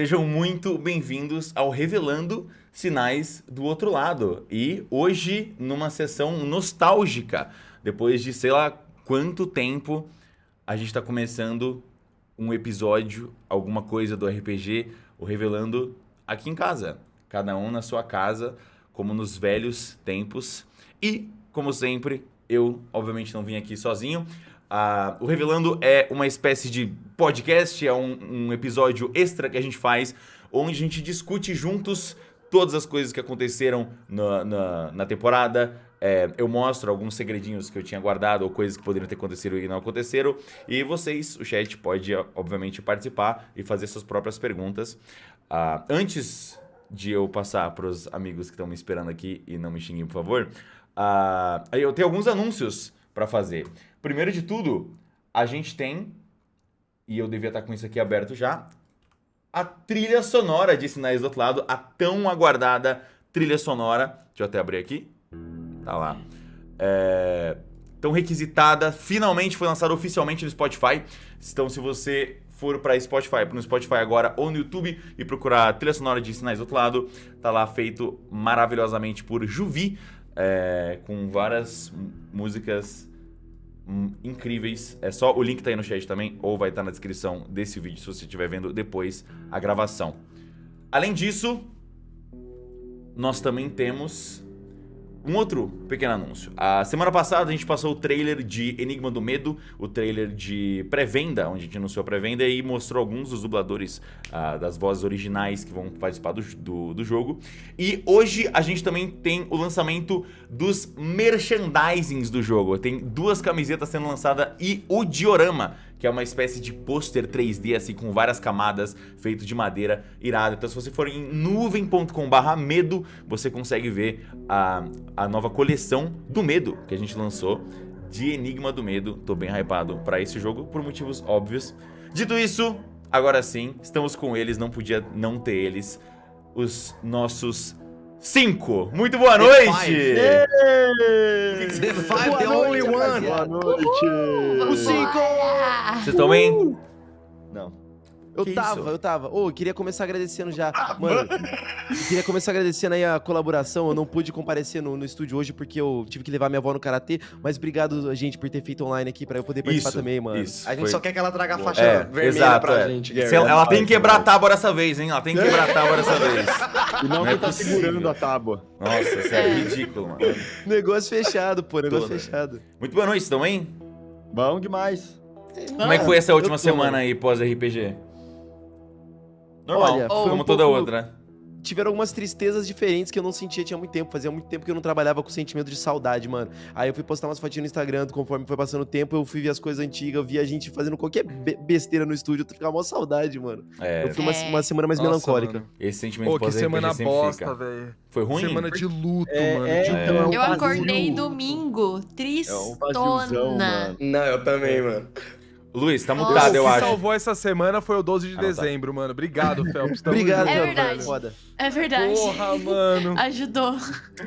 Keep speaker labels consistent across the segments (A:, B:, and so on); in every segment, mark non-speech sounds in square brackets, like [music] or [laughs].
A: Sejam muito bem-vindos ao Revelando Sinais do Outro Lado. E hoje, numa sessão nostálgica, depois de sei lá quanto tempo, a gente está começando um episódio, alguma coisa do RPG, o Revelando aqui em casa. Cada um na sua casa, como nos velhos tempos. E, como sempre, eu obviamente não vim aqui sozinho. Uh, o Revelando é uma espécie de podcast, é um, um, episódio extra que a gente faz, onde a gente discute juntos todas as coisas que aconteceram na, na, na temporada. É, eu mostro alguns segredinhos que eu tinha guardado ou coisas que poderiam ter acontecido e não aconteceram. E vocês, o chat, pode, obviamente, participar e fazer suas próprias perguntas. Uh, antes de eu passar para os amigos que estão me esperando aqui e não me xinguem, por favor, uh, eu tenho alguns anúncios para fazer. Primeiro de tudo, a gente tem, e eu devia estar com isso aqui aberto já, a trilha sonora de Sinais do Outro Lado, a tão aguardada trilha sonora. Deixa eu até abrir aqui. Tá lá. É... Tão requisitada, finalmente foi lançada oficialmente no Spotify. Então, se você for para Spotify, no Spotify agora ou no YouTube e procurar a trilha sonora de Sinais do Outro Lado, tá lá feito maravilhosamente por Juvi, é... com várias músicas Hum, incríveis. É só o link tá aí no chat também, ou vai estar tá na descrição desse vídeo se você estiver vendo depois a gravação. Além disso, nós também temos um outro pequeno anúncio. A semana passada a gente passou o trailer de Enigma do Medo, o trailer de pré-venda, onde a gente anunciou a pré-venda e mostrou alguns dos dubladores uh, das vozes originais que vão participar do, do, do, jogo. E hoje a gente também tem o lançamento dos merchandisings do jogo. Tem duas camisetas sendo lançadas e o diorama que é uma espécie de pôster 3D, assim, com várias camadas, feito de madeira irado. Então, se você for em nuvem.com medo, você consegue ver a, a nova coleção do medo que a gente lançou de Enigma do Medo. Tô bem hypado para esse jogo, por motivos óbvios. Dito isso, agora sim, estamos com eles, não podia não ter eles, os nossos Cinco. Muito boa noite!
B: The five, the only one!
C: Boa noite!
B: O cinco!
A: Vocês estão bem?
B: Eu que tava, isso? eu tava. Ô, oh, queria começar agradecendo já. Ah, mano, queria começar agradecendo aí a colaboração. Eu não pude comparecer no, no estúdio hoje porque eu tive que levar minha avó no karatê. Mas obrigado, gente, por ter feito online aqui pra eu poder participar
A: isso,
B: também, mano.
C: Isso, a gente foi... só quer que ela traga a faixa
A: é,
C: vermelha
A: exato,
C: pra
A: é.
C: gente.
A: Ela, ela tem que quebrar a tábua dessa vez, hein? Ela tem que quebrar a tábua dessa vez.
C: E não, não é tá segurando a tábua.
A: Nossa, isso é ridículo, mano.
B: negócio fechado, pô. Negócio Toda. fechado.
A: Muito boa noite, estão bem?
C: Bom demais.
A: Como é que foi essa última semana aí pós-RPG? Normal, Olha, como um toda pouco... outra, né?
B: tiveram algumas tristezas diferentes que eu não sentia tinha muito tempo. Fazia muito tempo que eu não trabalhava com sentimento de saudade, mano. Aí eu fui postar umas fotinhas no Instagram, conforme foi passando o tempo, eu fui ver as coisas antigas, eu vi a gente fazendo qualquer besteira no estúdio, eu ficava mó saudade, mano. É. Eu fui uma, uma semana mais Nossa, melancólica. Mano.
A: Esse sentimento
D: Pô, que semana bosta, velho.
A: Foi ruim?
D: Semana de luto, é, mano. É, de
E: então, é eu acordei domingo, tristona.
C: É um Não, eu também, mano.
A: Luiz, tá mutado, eu acho. O que
D: salvou essa semana foi o 12 de ah, dezembro, tá. mano. Obrigado, Phelps.
B: Obrigado,
E: É verdade. Foda. É verdade.
D: Porra, mano.
E: Ajudou.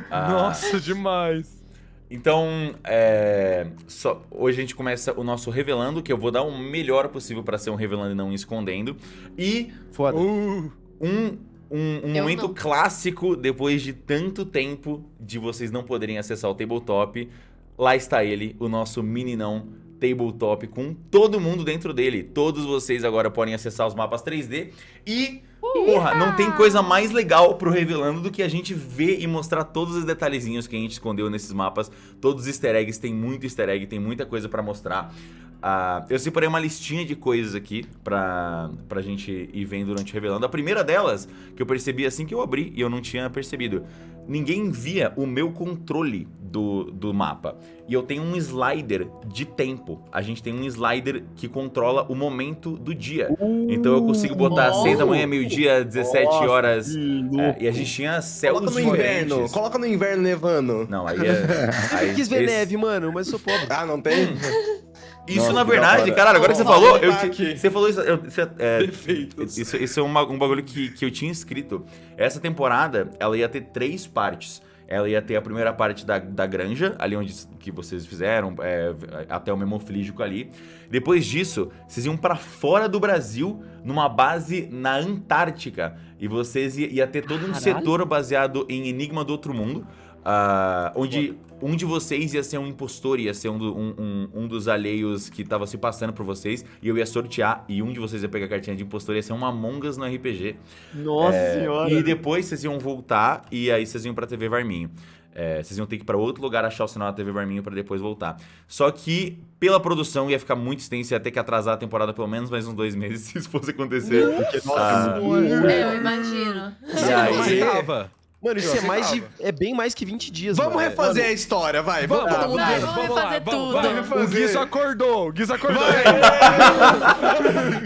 D: Ah. Nossa, demais.
A: Então, é, só, hoje a gente começa o nosso revelando, que eu vou dar o melhor possível para ser um revelando e não escondendo. E
B: Foda.
A: Uh, um, um, um momento não. clássico, depois de tanto tempo de vocês não poderem acessar o tabletop, lá está ele, o nosso meninão tabletop com todo mundo dentro dele. Todos vocês agora podem acessar os mapas 3D e... Porra, não tem coisa mais legal pro Revelando do que a gente ver e mostrar todos os detalhezinhos que a gente escondeu nesses mapas. Todos os easter eggs, tem muito easter egg, tem muita coisa pra mostrar. Uh, eu separei uma listinha de coisas aqui pra, pra gente ir vendo durante o Revelando. A primeira delas, que eu percebi assim que eu abri e eu não tinha percebido. Ninguém via o meu controle do, do mapa. E eu tenho um slider de tempo. A gente tem um slider que controla o momento do dia. Uh, então eu consigo botar às 6 da manhã, meio-dia, 17 nossa, horas. É, e a gente tinha céus
C: Coloca no diferentes. inverno. Coloca no inverno nevando.
A: Não, aí [laughs] é...
B: Aí, eu quis ver esse... neve, mano, mas sou pobre.
C: Ah, não tem? [laughs]
A: Isso, Nossa, na verdade, cara, agora que você falou, eu, você falou isso. Eu, isso, é, isso, isso é uma, um bagulho que, que eu tinha escrito. Essa temporada, ela ia ter três partes. ela ia ter a primeira parte da, da granja, ali onde que vocês fizeram, é, até o memoflígico ali. Depois disso, vocês iam para fora do Brasil, numa base na Antártica. E vocês ia, ia ter todo um
E: Caralho.
A: setor baseado em Enigma do Outro Mundo. ah, onde um de vocês ia ser um impostor, ia ser um, do- um- um- um dos alheios que tava se passando por vocês, e eu ia sortear, e um de vocês ia pegar a cartinha de impostor, ia ser um Among Us no RPG.
C: Nossa
A: É,
C: senhora.
A: E depois vocês iam voltar e aí vocês iam pra TV Varminho. É, vocês iam ter que ir pra outro lugar achar o sinal da TV Varminho pra depois voltar. Só que, pela produção, ia ficar muito extenso, ia ter que atrasar a temporada pelo menos mais uns dois meses [laughs] se isso fosse acontecer.
C: Porque, nossa,
A: Ah.
C: é muito
E: É, eu imagino.
A: E aí.
B: Mano, isso é mais de. É bem mais que 20 dias,
C: Vamos
B: mano.
C: refazer a história, vai. Vamos,
D: Vamos,
C: todo mundo
E: vai,
C: ver.
E: vamos
D: lá,
E: refazer
D: vamos,
E: tudo.
D: vamos.
C: Vamos
D: O
C: refazer.
D: Guiz acordou, o Guiz acordou.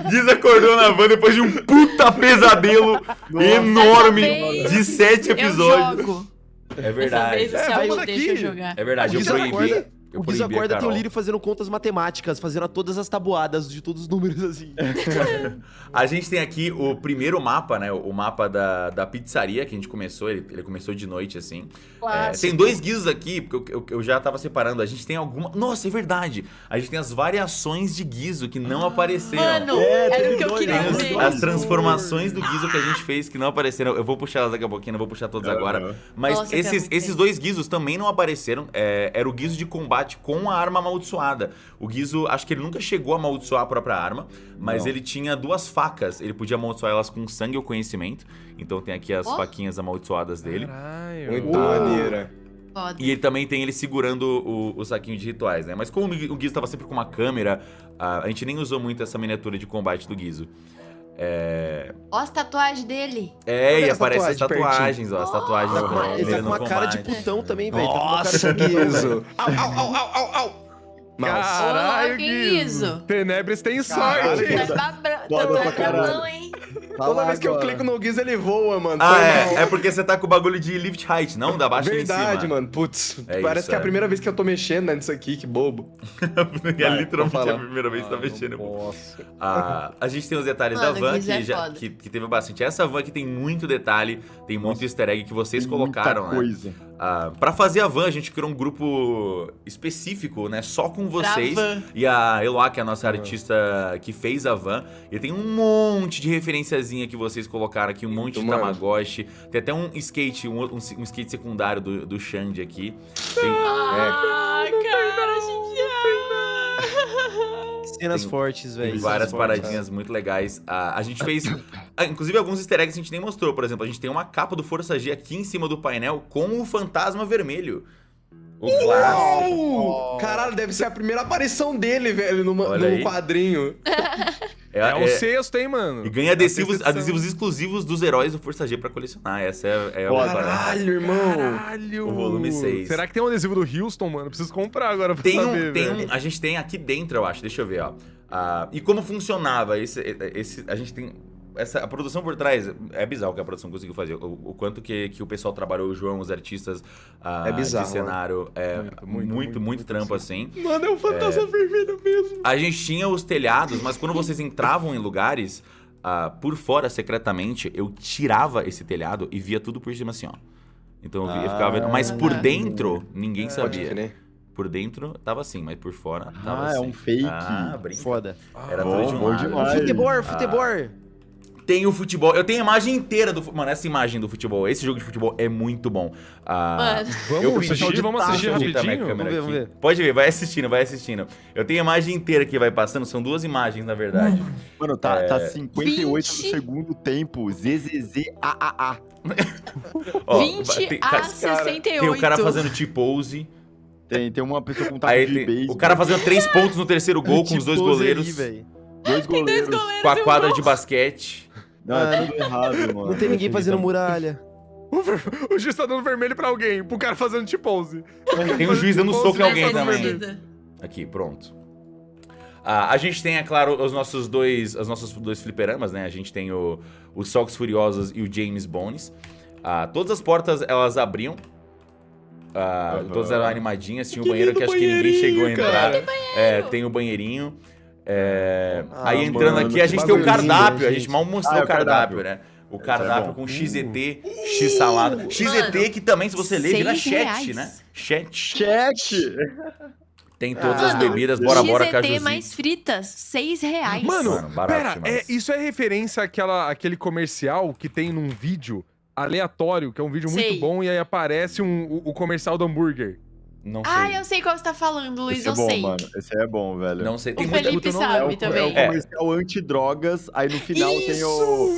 A: Giz [laughs] acordou na van depois de um puta pesadelo enorme
E: Dessa vez,
A: de sete
E: Eu
A: episódios.
E: jogo.
A: É verdade.
B: É, vai daqui.
E: deixa eu jogar.
A: É verdade, eu proibi. Eu
B: O Giz
A: proibi a
B: acorda tem o. Lírio fazendo contas matemáticas, fazendo todas as tabuadas de todos os números assim. [laughs]
A: A gente tem aqui o primeiro mapa, né? O mapa da, da pizzaria que a gente começou. Ele, ele começou de noite, assim. É, tem dois guizos aqui, porque eu, eu- eu já tava separando. A gente tem alguma. Nossa, é verdade! A gente tem as variações de guizo que não apareceram.
E: Mano,
C: É,
E: era o que eu queria
A: os-
E: ver.
A: as transformações do Guizo que a gente fez que não apareceram. Eu vou puxar elas daqui a pouquinho, não vou puxar todas agora. Mas
E: Nossa,
A: esses, esses dois Guizos também não apareceram. É, era o Guizo de combate com a arma amaldiçoada. O Guizo, acho que ele nunca chegou a amaldiçoar a própria arma, mas
C: Não.
A: ele tinha duas facas. Ele podia amaldiçoar elas com sangue ou conhecimento. Então tem aqui as
E: Ó.
A: faquinhas amaldiçoadas dele.
D: Caralho.
C: Muito maneira.
E: Foda.
A: E ele também tem ele segurando o, o saquinho de rituais, né? Mas como o Guizo tava sempre com uma câmera, a, a gente nem usou muito essa miniatura de combate do Guizo. É,
E: Ó as tatuagens dele.
A: É,
C: Olha
A: e
C: as
A: aparece as
C: tatuagens
A: ó. As tatuagens
B: uma- ele tá com uma cara de
A: combate.
B: putão também, velho. Tá com uma cara
C: Nossa,
B: de.
C: Au, au, au, au, au, Nossa.
D: Caralho, Guizo.
E: isso?
D: Tenebres tem
C: Caralho,
D: sorte.
C: Guizo.
E: Tá babra- tá hein?
C: Toda vez que eu clico no Guiz, ele voa, mano.
A: Ah, é. É porque você tá com o bagulho de lift height, não? Da baixa
C: Verdade,
A: em cima.
C: mano. Putz,
A: É
C: parece
A: isso,
C: que é a
A: é.
C: primeira vez que eu tô mexendo né, nisso aqui, que bobo. [laughs]
A: é
C: Vai,
A: literalmente a primeira vez que tá mexendo.
C: Nossa.
A: Ah, a gente tem os detalhes
E: Mano,
A: da van,
E: é
A: que, já, que, que teve bastante. Essa van aqui tem muito detalhe, tem muito easter egg que vocês colocaram,
C: Muita
A: né?
C: coisa.
A: Ah, pra fazer a van, a gente criou um grupo específico, né? Só com vocês. E a Eloá, que é a nossa artista que fez a van. E tem um monte de referenciazinha que vocês colocaram aqui, um monte de. Tamagotchi. Tem até um skate, um, um, um skate secundário do, do Xande aqui. Tem-
E: Ah, cara, gente
B: Cenas
A: Tem-
B: fortes, velho.
A: Várias
B: fortes.
A: paradinhas muito legais. Ah, a gente fez. ah, inclusive, alguns easter eggs a gente nem mostrou. Por exemplo, a gente tem uma capa do Força G aqui em cima do painel com o fantasma vermelho. O clássico.
C: Caralho, deve ser a primeira aparição dele, velho, numa, num
A: aí.
C: quadrinho. [laughs]
D: É o
A: é-
D: sexto, hein, mano?
A: E ganha adesivos,
D: É
A: adesivos exclusivos dos heróis do Força G pra colecionar. Essa é, é a.
C: Caralho, irmão.
D: Caralho!
A: O volume seis.
D: Será que tem um adesivo do Houston, mano? Preciso comprar agora pra
A: Tem
D: saber,
A: um, tem um, a gente tem aqui dentro, eu acho. Deixa eu ver, ó. Ah, e como funcionava esse, esse, a gente tem essa a produção por trás é bizarro o que a produção conseguiu fazer. O, o quanto que, que o pessoal trabalhou, o João, os artistas ah,
C: É bizarro,
A: de cenário, é,
D: Muito,
A: muito,
D: muito,
A: muito, trampo assim.
C: Mano, é um fantasma vermelho mesmo.
A: A gente tinha os telhados, mas quando vocês entravam em lugares, ah, por fora, secretamente, eu tirava esse telhado e via tudo por cima assim, ó. Então eu, via- eu ficava vendo. Mas por
E: Ah.
A: dentro, ninguém
C: Pode
A: sabia.
C: crer.
A: Por dentro tava assim, mas por fora tava
C: Ah,
A: assim.
C: é um fake.
A: Ah, brinca.
B: Foda.
A: Era
C: Bom,
A: tudo de um
C: bom demais.
B: Futebol, futebol.
A: Tem o futebol. Eu tenho a imagem inteira do. Mano, essa imagem do futebol. Esse jogo de futebol é muito bom. Ah,
E: Mano,
A: eu
D: Vamos
A: pedi-
D: assistir, vamos assistir
A: eu
D: rapidinho?
A: câmera
B: Vamos ver,
A: aqui.
B: vamos
A: Pode ver, vai assistindo, vai assistindo. Eu tenho a imagem inteira que vai passando, são duas imagens, na verdade.
C: Mano, tá, tá
A: É.
C: 58
E: 20.
C: do segundo tempo. ZZZAAA. [laughs]
A: Ó,
E: 20
A: tem,
E: a
A: ca-
E: 68.
A: tem o cara fazendo T-pose.
C: Tem, tem uma pessoa com taco de base.
A: o cara fazendo três pontos no terceiro gol com os dois goleiros.
B: aí.
C: Dois
E: Tem dois
C: goleiros.
E: goleiros
A: com a
E: um
A: quadra de basquete.
C: Não, é tudo errado, mano.
B: Não tem ninguém fazendo muralha. [laughs]
D: O juiz tá dando vermelho pra alguém, pro cara fazendo T-pose.
A: Tem um juiz dando soco em
E: Vai
A: alguém também. Aqui, pronto. Ah, a gente tem, é claro, os nossos dois, os nossos dois fliperamas, né? A gente tem o, o Sox Furiosos e o James Bones. Ah, todas as portas, elas abriam. Ah,
C: Aham.
A: Todas eram animadinhas. Tinha o
C: Que
A: banheiro que acho que ninguém chegou a entrar. É, tem o banheirinho. É,
B: Ah,
A: aí entrando
C: mano,
A: aqui, a gente tem o
C: lindo,
A: cardápio. a
B: gente.
A: mal mostrou
C: Ah, é
A: o cardápio,
C: cardápio.
A: né? O
F: é
A: cardápio
F: bom.
A: com XET, X salada. XET que também, se você ler, vira
E: seis
A: chat,
E: reais.
A: né? Chat.
F: Chat!
A: Tem todas
B: Ah,
A: as bebidas, bora, bora,
E: XET
A: cajuzinho.
E: mais fritas, 6 reais.
D: Mano,
A: Mano, barato
D: pera, é, isso é referência àquela, àquele comercial que tem num vídeo aleatório, que é um vídeo
E: Sei.
D: muito bom, e aí aparece um- o, o comercial do hambúrguer.
A: Não sei.
E: Ah, eu sei qual você tá falando, Luiz,
F: Esse é
E: eu
F: bom,
E: sei.
F: mano. Esse é bom, velho.
A: Não sei.
E: O
A: Tem muita...
E: Felipe
D: não
E: sabe
F: é o, é
E: também.
F: o comercial anti-drogas, aí no final tem, o,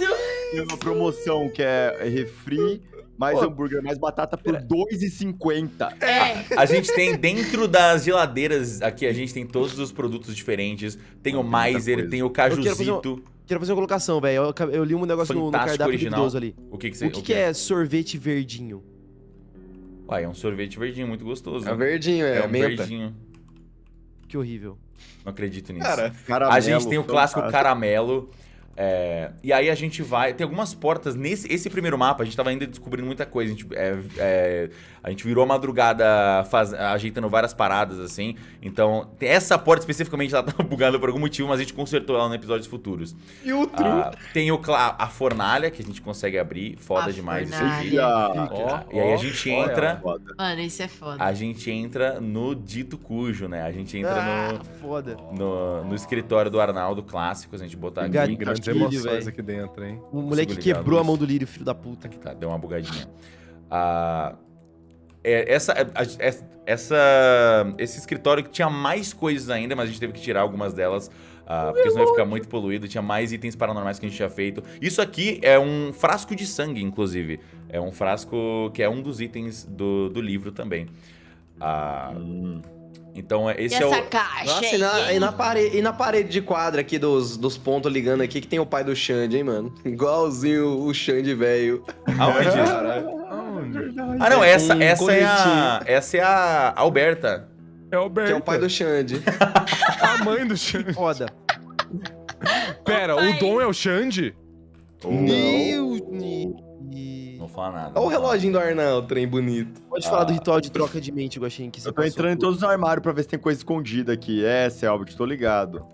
F: tem uma promoção que é refri, mais
B: Pô.
F: hambúrguer, mais batata por R$2,50.
E: É,
A: A gente tem dentro das geladeiras aqui, a gente tem todos os produtos diferentes. Tem o
F: muita
A: Maiser,
F: coisa.
A: tem o
B: quero fazer
A: cajuzito.
B: Quero fazer uma colocação, velho. Eu, eu li um negócio no, no
A: Fantástico
B: cardápio
A: original.
B: ali.
A: O que que você...
B: O que, que é sorvete verdinho?
A: Uai, é um sorvete verdinho muito gostoso.
C: É verdinho, é,
A: É um
C: menta.
A: verdinho.
B: Que horrível.
A: Não acredito nisso.
C: Cara,
F: Caramelo,
A: a gente tem o clássico
F: fantástico.
A: caramelo. é, e aí a gente vai. Tem algumas portas. Nesse esse primeiro mapa, a gente tava ainda descobrindo muita coisa. A gente, é, é, a gente virou a madrugada faz- ajeitando várias paradas, assim. Então, essa porta especificamente ela [laughs] tava bugada por algum motivo, mas a gente consertou ela em episódios futuros.
C: e o tru.
A: Ah, tem o, cla- a fornalha, que a gente consegue abrir. Foda
E: A
A: demais isso
E: fornalha.
A: aqui.
F: Olha,
A: Ó, e aí a gente entra.
F: foda.
E: mano, isso é foda.
A: A gente entra no dito cujo, né? A gente entra
B: ah,
A: no.
B: foda.
A: No, no escritório do Arnaldo Clássico, se a gente botar aqui.
D: Grandes
B: Castilho,
D: emoções
B: velho.
D: aqui dentro, hein?
B: O moleque quebrou a mão do lírio, filho da puta.
A: Tá, deu uma bugadinha. Ah, é, essa, é, a- é- essa, esse escritório que tinha mais coisas ainda, mas a gente teve que tirar algumas delas. ah, porque senão ia ficar muito poluído. Tinha mais itens paranormais que a gente tinha feito. Isso aqui é um frasco de sangue, inclusive. É um frasco que é um dos itens do, do livro também. Ah, então, é-
E: E
A: esse é
E: essa
A: o.
E: caixa
C: Nossa, e na, e, na parede, e na parede de quadra aqui dos, dos pontos ligando aqui que tem o pai do Xande, hein, mano? Igualzinho o Xande velho.
A: Aonde?
D: Aonde?
A: Ah, não, essa,
C: Um
A: essa é a. Essa é a Alberta.
D: É o
C: Que é o pai do Xande. [laughs]
D: A mãe do Xande.
B: Foda.
D: Pera, o Dom é o Xande?
B: Meu Deus.
A: Não vou falar nada.
C: Olha o
A: não
C: reloginho do Arnaldo, trem bonito.
B: Pode falar do ritual de troca de mente, Guaxin, que você
F: Eu tô entrando em
B: por-
F: todos os armários pra ver se tem coisa escondida aqui. É, Selbit, tô ligado.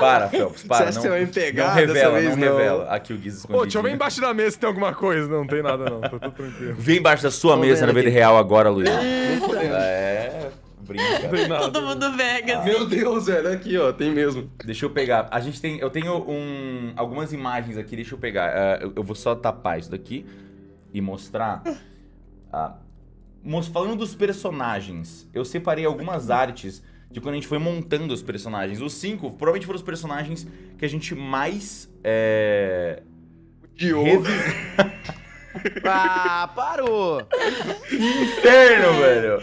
A: Para, [laughs] Phelps, para.
C: Você
A: não,
C: você vai me
A: não
C: pegar
A: revela, não
C: não.
A: revela. Aqui o Guiz
D: Ô,
A: escondido.
D: deixa eu ver embaixo da mesa se tem alguma coisa. Não, não tem nada não, tudo tranquilo.
A: Vem embaixo da sua
B: Tô
A: mesa na
B: vendo
A: vida
B: aqui.
A: real agora, Luiz. É, brinca.
E: Todo mundo Vegas.
C: Meu Deus, velho, aqui, ó, tem mesmo.
A: Deixa eu pegar. A gente tem. Eu tenho um, algumas imagens aqui, deixa eu pegar. Ah, eu, eu vou só tapar isso daqui e mostrar. Ah, mos- falando dos personagens, eu separei algumas artes de quando a gente foi montando os personagens. Os cinco provavelmente foram os personagens que a gente mais. É, revis- [laughs]
B: Ah, parou!
A: Inferno, velho!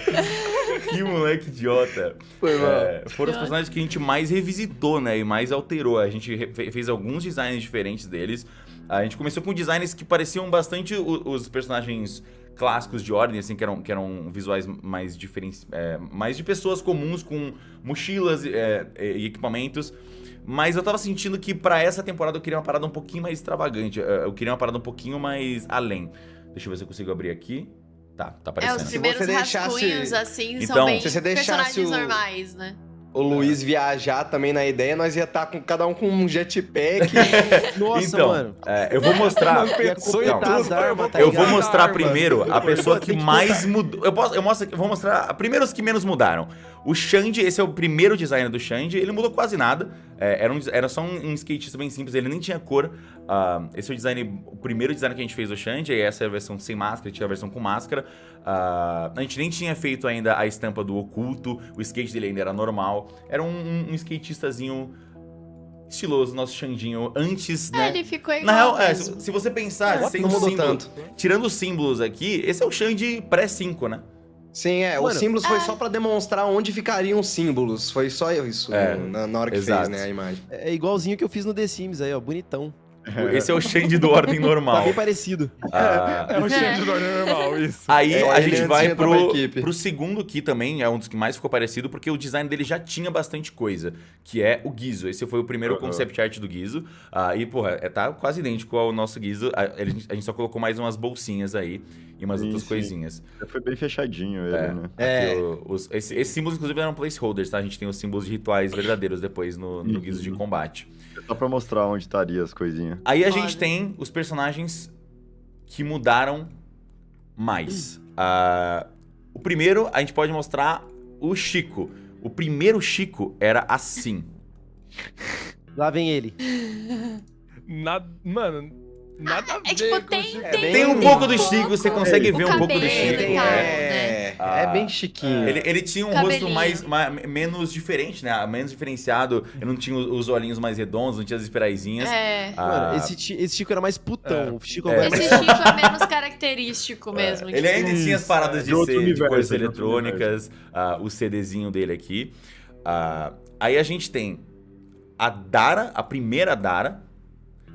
A: Que moleque idiota.
C: Foi mal.
A: É, foram os personagens que a gente mais revisitou, né? E mais alterou. A gente fez alguns designs diferentes deles. A gente começou com designs que pareciam bastante os personagens clássicos de ordem, assim, que eram, que eram visuais mais diferentes, é, mais de pessoas comuns com mochilas é, e equipamentos. Mas eu tava sentindo que pra essa temporada eu queria uma parada um pouquinho mais extravagante. é, Eu queria uma parada um pouquinho mais além. Deixa eu ver se eu consigo abrir aqui. Tá, tá
E: É,
A: aparecendo.
E: os primeiros
C: você deixasse-
E: rascunhos, assim,
A: Então,
E: são bem
C: se você deixasse
E: personagens
C: o-
E: normais, né?
C: O Luiz viajar também na ideia, nós ia estar com cada um com um jetpack. [laughs]
B: Nossa,
A: então,
B: mano.
A: é, eu vou mostrar. [laughs]
C: Não
A: Não,
C: tudo.
B: as armas, tá
A: Eu vou mostrar
C: Arma.
A: primeiro a pessoa que mais mudou. Eu, posso, eu, mostro, eu vou mostrar primeiro os que menos mudaram. O Xande, esse é o primeiro design do Xande, ele mudou quase nada. É, era, um, era só um, um skatista bem simples, ele nem tinha cor. Ah, esse é o design, o primeiro design que a gente fez do Xande, e essa é a versão sem máscara, tinha a versão com máscara. Ah, a gente nem tinha feito ainda a estampa do oculto, o skate dele ainda era normal. Era um, um, um skatistazinho estiloso, nosso Xandinho, antes,
E: É,
A: né?
E: ele ficou igual
A: Na real, é, se, se você pensar, sem
C: não mudou
A: símbolo,
C: tanto.
A: tirando os símbolos aqui, esse é o Xande pré-5, né?
C: Sim, é.
B: Mano,
C: os símbolos foi só pra demonstrar onde ficariam os símbolos. Foi só isso
A: É,
C: na, na hora que
A: exato.
C: fez, né, a imagem.
B: É igualzinho que eu fiz no The Sims aí, ó. Bonitão. [laughs]
A: Esse é o Xande do ordem
B: Tá
A: normal.
B: bem parecido.
A: Ah,
D: É o Xande do normal, isso.
A: Aí
C: É,
A: a gente vai pro, pro segundo aqui também, é um dos que mais ficou parecido, porque o design dele já tinha bastante coisa, que é o Guizo. Esse foi o primeiro
F: Uhum.
A: concept art do Guizo. Ah, e, porra, é, tá quase idêntico ao nosso Guizo. A, ele- a gente só colocou mais umas bolsinhas aí. e umas
F: Sim,
A: outras
F: sim.
A: coisinhas.
F: Foi bem fechadinho ele,
A: É.
F: né?
C: É.
A: Aqui, o- os- esse- esses símbolos, inclusive, eram placeholders, tá? A gente tem os símbolos de rituais verdadeiros depois no, no
F: Uhum.
A: guizo de combate.
F: Só pra mostrar onde estaria as coisinhas.
A: Aí a gente tem os personagens que mudaram mais. Ah, o primeiro, a gente pode mostrar o Chico. O primeiro Chico era assim.
B: Lá vem ele. [laughs]
D: Nada, mano, nada a
E: É
D: ver
E: tipo,
D: com
E: tem-.
C: É
E: tem-
C: bem-
A: Tem um
E: tem
A: pouco
E: um
A: do Chico,
E: pouco.
A: você consegue ver um pouco do Chico.
E: tal,
C: É,
A: Ah.
C: é bem chiquinho.
A: Ele, ele tinha um
E: Cabelinho.
A: rosto mais, ma- menos diferente, né? Menos diferenciado. Ele não tinha os os olhinhos mais redondos, não tinha as espiraizinhas.
E: É.
A: Ah,
B: Mano, esse, esse Chico era mais putão. O Chico
A: É.
B: agora é
E: Esse
B: mais...
E: Chico é menos característico mesmo.
A: Ele ainda tinha as paradas de, ser,
F: universo,
A: coisas
F: de outro
A: eletrônicas, ah, o CDzinho dele aqui. Ah, aí a gente tem a Dara, a primeira Dara,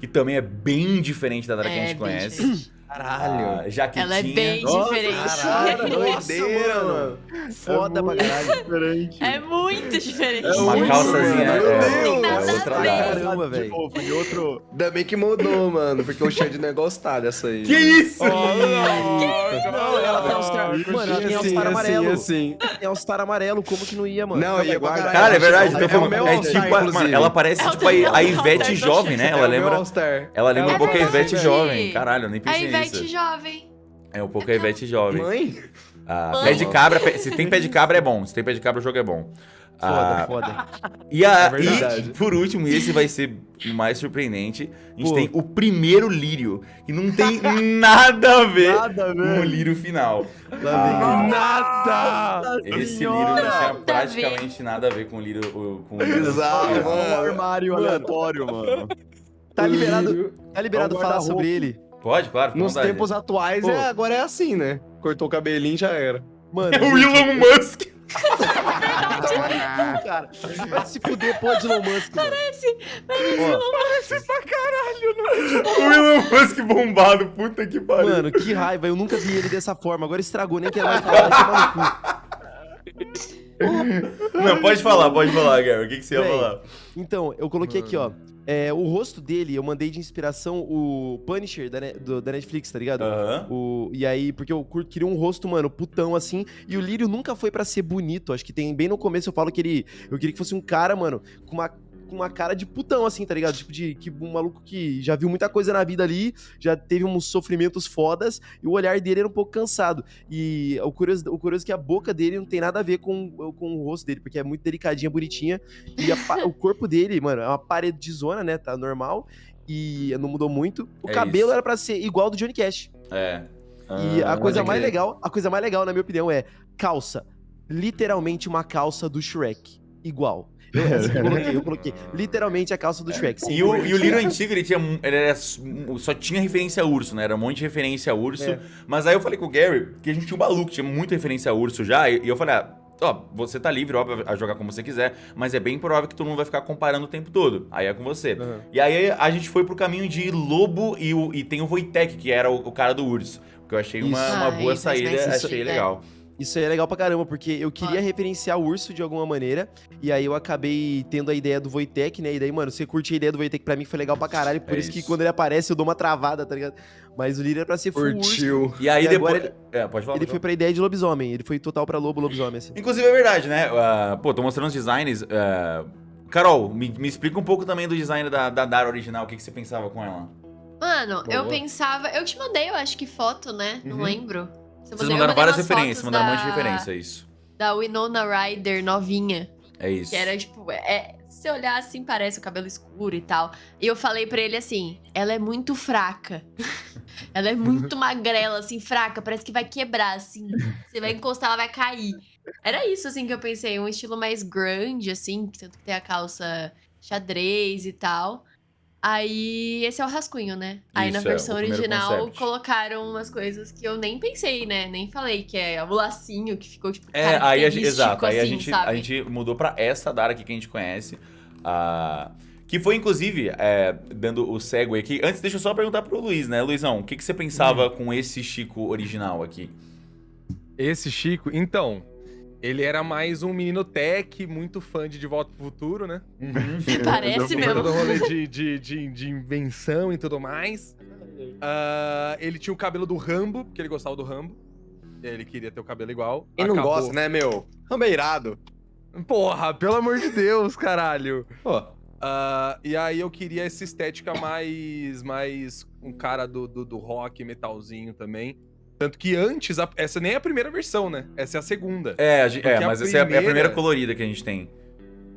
A: que também é bem diferente da Dara que a
E: É,
A: gente conhece.
E: diferente.
C: Caralho.
A: A Jaquetinha.
E: Ela é bem
F: Nossa,
E: diferente.
C: Caralho,
B: Nossa,
C: doideira,
B: mano. Foda
F: é
B: pra
F: muito
B: caralho.
F: diferente.
E: É muito diferente.
F: É
A: Uma
F: muito
A: calçazinha. é,
F: Meu
A: é
E: Deus, nada
A: outra
E: a.
B: Caramba,
F: De
B: velho.
F: outro...
C: Ainda bem que mudou, mano, porque o Xande não ia gostar dessa aí.
A: Que isso?
B: Não, ela tem All-Star. Mano, ela tem All-Star amarelo.
C: assim.
B: Tem All-Star amarelo, como que não ia, mano?
C: Não, ia guardar.
A: Cara, é verdade.
C: É
A: Então,
C: meu
A: é
C: All-Star,
A: tipo, mano, ela parece
E: É
A: tipo a, Ivete jovem, né?
C: É
A: Ela lembra, ela lembra
E: É
A: um pouco a Ivete jovem. Caralho, eu nem pensei
E: Ivete jovem.
A: É um pouco a Ivete jovem.
C: Mãe?
A: Ah,
E: Mãe.
A: pé de cabra, pé- se tem pé de cabra é bom. Se tem pé de cabra, o jogo é bom.
B: Foda,
A: Ah,
B: foda.
A: E, a,
C: É
A: e, por último, e esse vai ser o mais surpreendente, a gente
B: Pô.
A: tem o primeiro lírio, que não tem [laughs] nada a ver
F: Nada,
A: com o lírio final.
B: Lá
D: Nada!
A: Esse
F: Senhora!
A: lírio não tinha praticamente nada a ver com o lírio. Com o lírio
C: Exato,
F: É um armário aleatório, mano.
B: Tá liberado, tá liberado
F: É um
B: falar sobre ele.
A: Pode, claro.
C: Nos
A: vontade.
C: tempos atuais, é, agora é assim, né? Cortou o cabelinho já era.
B: Mano,
A: É o Elon Musk.
B: cara. [laughs] Vai se fuder, pô, de Elon Musk, mano. Ó,
A: O Elon Musk bombado. Puta que pariu.
B: Mano, que raiva. Eu nunca vi ele dessa forma. Agora estragou, nem quero mais falar.
A: Não, pode falar, pode falar, Gary. O que, que você ia
B: Véi,
A: falar?
B: Então, eu coloquei aqui, ó. É, o rosto dele, eu mandei de inspiração o Punisher da, Ne- do- da Netflix, tá ligado?
A: Aham.
B: O, e aí, porque eu queria um rosto, mano, putão assim. E o Lírio nunca foi pra ser bonito. Acho que tem bem no começo eu falo que ele. Eu queria que fosse um cara, mano, com uma, com uma cara de putão, assim, tá ligado? Tipo, de que um maluco que já viu muita coisa na vida ali, já teve uns sofrimentos fodas, e o olhar dele era um pouco cansado. E o curioso, o curioso é que a boca dele não tem nada a ver com, com o rosto dele, porque é muito delicadinha, bonitinha. E a [laughs] o corpo dele, mano, é uma parede de zona, né? Tá normal. E não mudou muito. O
A: É
B: cabelo
A: isso.
B: era pra ser igual ao do Johnny Cash.
A: É.
B: E
F: Ah,
B: a coisa
A: pode
B: mais legal, a coisa mais legal, na minha opinião, é calça. Literalmente uma calça do Shrek. Igual. Eu, assim, eu coloquei, eu coloquei. Literalmente a calça do Shrek. sem
A: E o, e o Lírio antigo, ele tinha. Ele era, só tinha referência a urso, né? Era um monte de referência a urso.
B: É.
A: Mas aí eu falei com o Gary que a gente tinha um maluco, tinha muita referência a urso já. E, e eu falei, ah, ó, você tá livre, óbvio, a jogar como você quiser, mas é bem provável que todo mundo vai ficar comparando o tempo todo. Aí é com você.
B: Aham.
A: E aí a gente foi pro caminho de lobo e, o, e tem o Wojtek, que era o, o cara do urso. Que eu achei uma, uma boa saída, achei
E: é.
A: legal.
B: Isso aí é legal pra caramba, porque eu queria referenciar o urso de alguma maneira. E aí eu acabei tendo a ideia do Wojtek, né? E daí, mano, você curte a ideia do Wojtek pra mim, foi legal pra caralho. Por
A: É
B: isso, que
A: isso.
B: quando ele aparece, eu dou uma travada, tá ligado? Mas o Lírio era pra ser full urso.
C: Curtiu.
A: E aí
B: E
A: depois.
B: agora
A: É, pode falar.
B: Ele foi pra ideia de lobisomem. Ele foi total pra lobo, lobisomem, assim.
A: Inclusive é verdade, né? Ah, pô, tô mostrando os designs. ah, Carol, me, me explica um pouco também do design da, da Dara original. O que, que você pensava com ela?
E: Mano, eu
A: Boa.
E: pensava. Eu te mandei, eu acho que foto, né? Não
A: Uhum.
E: lembro. Você
A: Vocês mandaram várias referências, mandaram um monte de
E: da-
A: referência, é isso.
E: Da Winona Ryder novinha.
A: É isso.
E: Que era tipo, é, se olhar assim, parece o cabelo escuro e tal. E eu falei pra ele assim: ela é muito fraca. [laughs] ela é muito magrela, assim, fraca, parece que vai quebrar, assim. Você vai encostar, ela vai cair. Era isso, assim, que eu pensei, um estilo mais grande, assim, tanto que tem a calça xadrez e tal. Aí, esse é o rascunho, né? Aí na
A: Isso, é,
E: versão
A: primeiro
E: original
A: concept.
E: colocaram umas coisas que eu nem pensei, né? Nem falei, que é o lacinho que ficou, tipo,
A: É, aí a gente, exato. Aí a
E: assim,
A: gente,
E: sabe?
A: a gente mudou pra essa Dara aqui que a gente conhece. ah, que foi, inclusive, é, dando o segue aqui. Antes, deixa eu só perguntar pro Luiz, né? Luizão, o que, que você pensava com esse Chico original aqui?
D: Esse Chico, então, ele era mais um menino tech, muito fã de De Volta pro Futuro, né? [laughs]
E: Parece [laughs]
D: Todo
E: mesmo.
D: rolê de, de, de, de, invenção e tudo mais. Ah, ele tinha o cabelo do Rambo, porque ele gostava do Rambo. Ele queria ter o cabelo igual.
C: Quem não gosta, né, meu? Rambo é irado.
D: Porra, pelo amor de Deus, caralho.
C: Pô,
D: Ah, e aí eu queria essa estética mais. mais um cara do, do, do rock, metalzinho também. Tanto que antes, a- essa nem é a primeira versão, né? Essa é a segunda.
A: É, a é,
D: a
A: mas essa é a- é a primeira
D: primeira
A: colorida que a gente tem.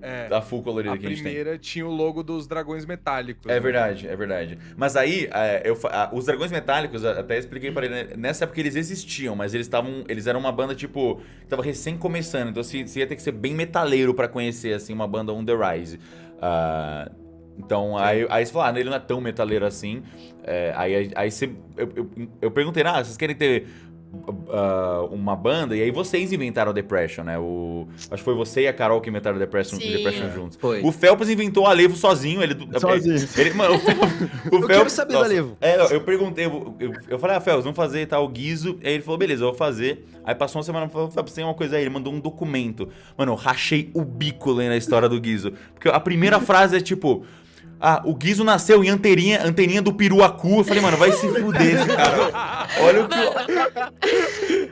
D: É.
A: A full colorida
D: A
A: que a gente tem.
D: primeira tinha o logo dos dragões metálicos.
A: É
D: né?
A: verdade, é verdade. Mas aí, é, eu, os Dragões Metálicos, a- até expliquei pra ele, né, nessa época eles existiam, mas eles estavam, eles eram uma banda, tipo, que tava recém começando, então você, você ia ter que ser bem metaleiro pra conhecer, assim, uma banda on the rise. Ah, então, aí, aí você falou, ah, ele não é tão metaleiro assim. É, aí, aí você, eu, eu, eu perguntei, ah, vocês querem ter ah, uma banda? E aí vocês inventaram o Depression, né? O, acho que foi você e a Carol que inventaram o Depression,
E: Sim.
A: Depression juntos.
C: foi.
A: O Felps inventou o Alevo sozinho, ele... [laughs]
F: Sozinho.
A: Ele, mano, o Felps... O [laughs]
B: Eu quero saber da Alevo.
A: É, eu, eu perguntei, eu, eu, eu falei, ah, Felps, vamos fazer tal guiso. Aí ele falou, beleza, eu vou fazer. Aí passou uma semana, falou, Felps, tem uma coisa aí. Ele mandou um documento. Mano, eu rachei o bico lendo a história do guiso. Porque a primeira frase é tipo... Ah, o Guizo nasceu em anteninha, anteninha do Piruacu. Eu falei, mano, vai se fuder esse cara. Olha o que...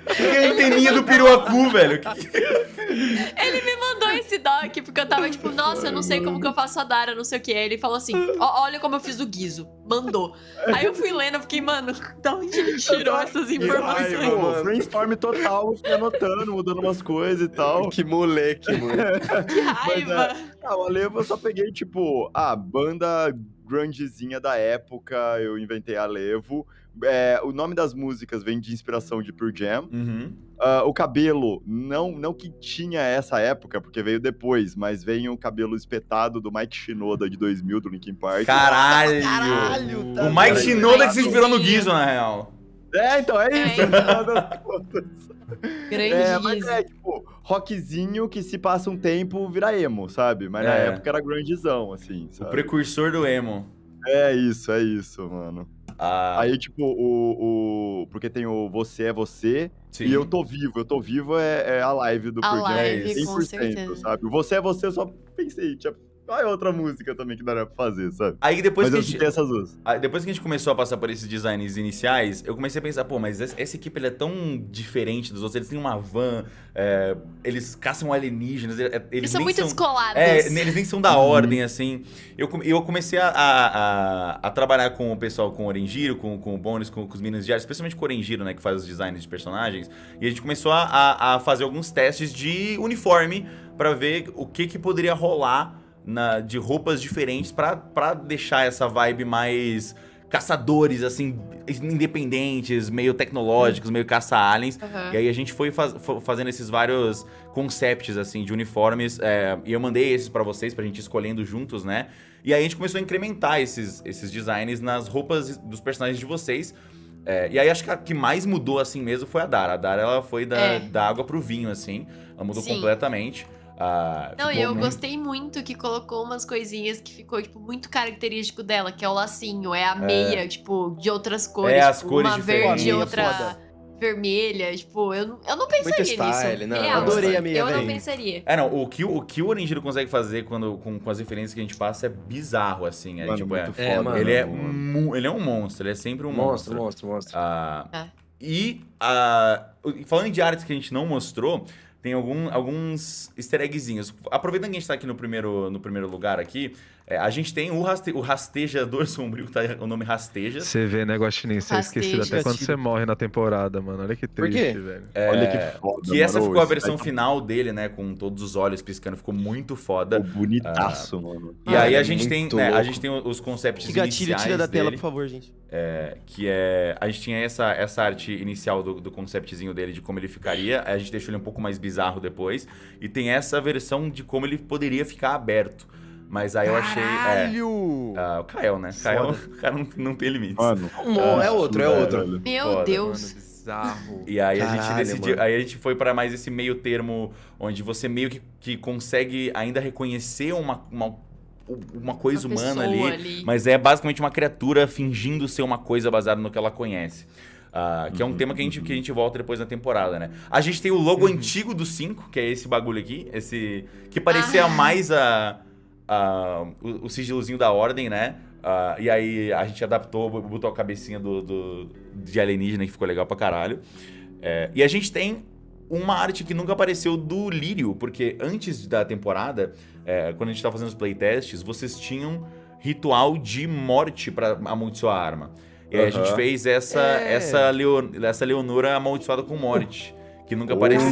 A: O que é anteninha do Piruacu, velho? Que-
E: Ele me mandou esse doc, porque eu tava tipo, nossa, eu não sei como que eu faço a Dara, não sei o que. Aí ele falou assim: "Ó, olha como eu fiz o guiso. Mandou. Aí eu fui lendo, eu fiquei, mano, da onde ele tirou essas
F: Ai,
E: informações?
F: pô, brainstorm total, fui anotando, mudando umas coisas e tal.
C: Que moleque, mano. [laughs]
E: Que raiva.
F: Ah, o Alevo eu só peguei, tipo, a banda grungezinha da época, eu inventei Alevo. É, o nome das músicas vem de inspiração de Pure Jam.
A: Uhum.
F: Ah, o cabelo, não, não que tinha essa época, porque veio depois, mas veio o cabelo espetado do Mike Shinoda de 2000, do Linkin Park.
A: Caralho!
B: Caralho, tá
A: O Mike? Shinoda que se inspirou no. Guizo, na real.
F: É, então, é
E: É,
F: isso.
E: então.
F: contas. [laughs]
E: Grande
F: É, mas é, tipo, rockzinho que se passa um tempo vira emo, sabe? Mas na
A: É.
F: época era grandezão, assim,
A: O
F: sabe?
A: precursor do emo.
F: É isso, é isso, mano.
A: Ah,
F: Aí, tipo, o, o. Porque tem o Você é Você
A: sim.
F: e Eu Tô Vivo. Eu Tô Vivo é, é a live do
E: A
F: Jam.
E: live, com certeza.
F: sabe? O Você é Você eu só pensei, tinha. Qual é outra música também que daria pra fazer, sabe?
A: Aí depois
F: Mas
A: que,
F: eu
A: a gente,
F: essas duas.
A: aí depois que a gente começou a passar por esses designs iniciais, eu comecei a pensar, pô, mas essa, essa equipe ela é tão diferente dos outros. Eles têm uma van, é, eles caçam alienígenas, é, eles,
E: Eles são muito
A: são...
E: descolados.
A: É, eles nem são da ordem, assim. Eu, eu comecei a, a, a- trabalhar com o pessoal, com o Orengiro, com, com o Bones, com, com os meninos de arte, especialmente com o Orengiro, né, que faz os designs de personagens. E a gente começou a, a, a fazer alguns testes de uniforme pra ver o que, que poderia rolar na, de roupas diferentes pra pra deixar essa vibe mais caçadores, assim, independentes, meio tecnológicos, meio caça-aliens.
E: Aham.
A: E aí a gente foi faz- fazendo esses vários concepts, assim, de uniformes. é, e eu mandei esses pra vocês, pra gente ir escolhendo juntos, né? E aí a gente começou a incrementar esses, esses designs nas roupas dos personagens de vocês. É, e aí acho que a que mais mudou, assim mesmo, foi a Dara. A Dara, ela foi da,
E: É.
A: da água pro vinho, assim. Ela mudou
E: Sim.
A: completamente. Ah,
E: Não, e
A: ficou
E: eu
A: muito-
E: gostei muito que colocou umas coisinhas que ficou, tipo, muito característico dela, que é o lacinho, é a meia, tipo, de outras cores.
A: É, as
E: tipo,
A: cores
E: uma
A: diferentes.
E: verde e outra
B: foda.
E: vermelha. Tipo, eu, não- eu não pensaria
C: Muito style,
E: nisso.
C: não,
E: Real,
B: adorei a meia,
E: Eu não pensaria.
A: É, não, o que, o que o Orangiro consegue fazer quando, com, com as referências que a gente passa é bizarro, assim. É,
F: Mano,
A: tipo, é,
F: muito
C: É,
F: foda.
C: mano.
A: ele, é mu- ele é um monstro, ele é sempre um monstro.
C: Monstro, monstro, monstro.
A: Ah,
E: É.
A: E ah, falando de artes que a gente não mostrou, tem algum- alguns easter eggzinhos. Aproveitando que a gente tá aqui no primeiro, no primeiro lugar aqui, é, a gente tem o, raste, o rastejador [laughs] sombrio, tá o nome rasteja.
D: Você vê, né, Guaxinim? Você é esquecido até quando você morre na temporada, mano. Olha que
C: Por
D: triste,
C: quê?
D: velho.
F: Olha que foda.
A: Que essa
F: mano.
A: ficou a versão
F: daqui
A: final dele, né? Com todos os olhos piscando, ficou muito foda.
F: ficou bonitaço, mano.
A: E aí
C: Ah,
A: a
C: é
A: gente tem, né, a gente tem os concepts
B: Que gatilho,
A: iniciais
B: tira da tela,
A: dele,
B: por favor, gente.
A: é, que é a gente tinha essa, essa arte inicial do, do conceptzinho dele de como ele ficaria, aí a gente deixou ele um pouco mais bizarro depois e tem essa versão de como ele poderia ficar aberto. Mas aí eu achei, é,
D: Caralho!
A: ah, o Kael, né? Kael, o cara não, não tem limites.
F: Mano.
C: Um- é outro, é outro.
E: Meu
A: Foda,
E: Deus.
D: Mano, bizarro. [laughs]
A: E aí a gente
C: Caralho,
A: decidiu,
C: mano.
A: aí a gente foi para mais esse meio termo onde você meio que, que consegue ainda reconhecer uma, uma, uma coisa
E: Uma
A: humana
E: pessoa
A: ali, mas é basicamente uma criatura fingindo ser uma coisa baseada no que ela conhece. Ah, que é um
F: Uhum,
A: tema que a, gente,
F: uhum.
A: que a gente volta depois na temporada, né? A gente tem o logo
E: Uhum.
A: antigo do 5, que é esse bagulho aqui, esse que parecia mais a, a- o, o sigilozinho da ordem, né? Ah, e aí a gente adaptou, botou a cabecinha do, do- de alienígena que ficou legal pra caralho. É, e a gente tem uma arte que nunca apareceu do Lírio, porque antes da temporada, é, quando a gente tava fazendo os playtests, vocês tinham ritual de morte pra amaldiçoar a arma. E aí a gente fez essa,
B: É.
A: essa, Leo, essa Leonora amaldiçoada com morte, que nunca apareceu.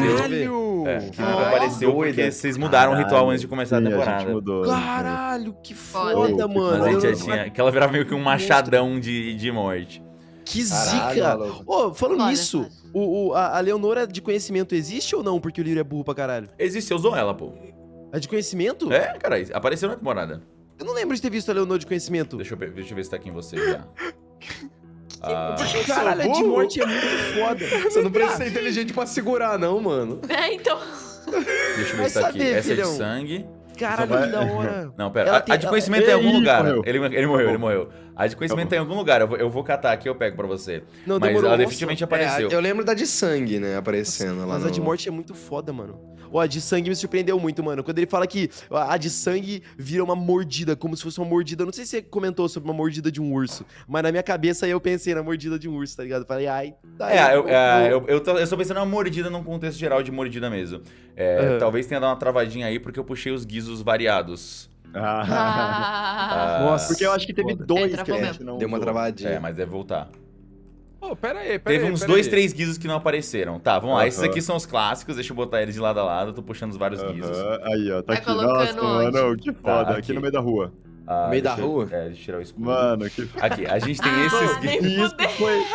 D: Caralho!
A: É, que
C: Ah,
A: nunca apareceu
C: doida.
A: porque vocês mudaram o ritual
F: Caralho.
A: antes de começar a
F: Sim,
A: temporada.
F: gente mudou.
B: Caralho, que
E: Foda.
B: mano.
A: A gente
B: Eu-
A: já tinha. Que ela virava meio que um machadão de, de morte.
B: Que
C: Caralho,
B: zica. Ô, falando
E: Foda,
B: nisso, o, o- a, a Leonora de conhecimento existe ou não? Porque o Lírio é burro pra caralho.
A: Existe, você usou ela, pô.
B: A de conhecimento?
A: É, cara, apareceu na temporada.
B: Eu não lembro de ter visto a Leonora de conhecimento.
A: Deixa eu, pe- deixa eu ver se tá aqui em você já. [laughs] Ah,
B: Caralho, a de morte é muito foda. [laughs]
C: Você não precisa ser inteligente pra segurar, não, mano. [laughs]
E: É, então.
A: deixa eu ver tá aqui.
B: saber,
A: Essa é de sangue.
B: Caralho,
F: vai-
B: que da hora. [laughs]
A: Não, pera.
B: Ela
A: A,
B: tem-
A: a de conhecimento tá em algum lugar.
F: morreu.
A: Ele, ele morreu, ele morreu. A de conhecimento tá em algum lugar. Eu vou, eu vou catar aqui e eu pego pra você.
B: Não,
A: Mas
B: demorou.
A: ela
B: Nossa,
A: definitivamente
C: É,
A: apareceu.
C: eu lembro da de sangue, né, aparecendo lá
B: Mas
C: no...
B: a de morte é muito foda, mano. Ó, a de sangue me surpreendeu muito, mano. Quando ele fala que a de sangue vira uma mordida, como se fosse uma mordida. Não sei se você comentou sobre uma mordida de um urso, mas na minha cabeça aí eu pensei na mordida de um urso, tá ligado? Falei, ai, tá
A: É, eu, é, eu, eu, tô- eu só pensando numa mordida num contexto geral de mordida mesmo. É,
B: Aham.
A: Talvez tenha dado uma travadinha aí porque eu puxei os guizos variados.
F: Ah,
E: Ah, [laughs]
B: Nossa.
F: porque eu acho que teve dois
E: É,
F: que a gente não
C: Deu uma travadinha.
A: É, mas deve voltar.
D: Pô, pera aí, pera
A: Teve
D: aí,
A: uns
D: pera
A: dois,
D: aí.
A: três guizos que não apareceram. Tá, vamos lá. Esses aqui são os clássicos. Deixa eu botar eles de lado a lado. Eu tô puxando os vários guizos.
F: Aham, Aí, ó, tá
E: Vai
F: aqui. Nossa,
E: onde?
F: mano, que foda.
A: Tá,
F: aqui.
A: aqui.
F: no meio da rua.
A: Ah,
C: Meio da
A: eu-
C: rua?
A: É, deixa eu tirar o escudo.
F: Mano, que
A: Aqui, a gente tem
E: Ah,
A: esses guizos.
F: Isso foi,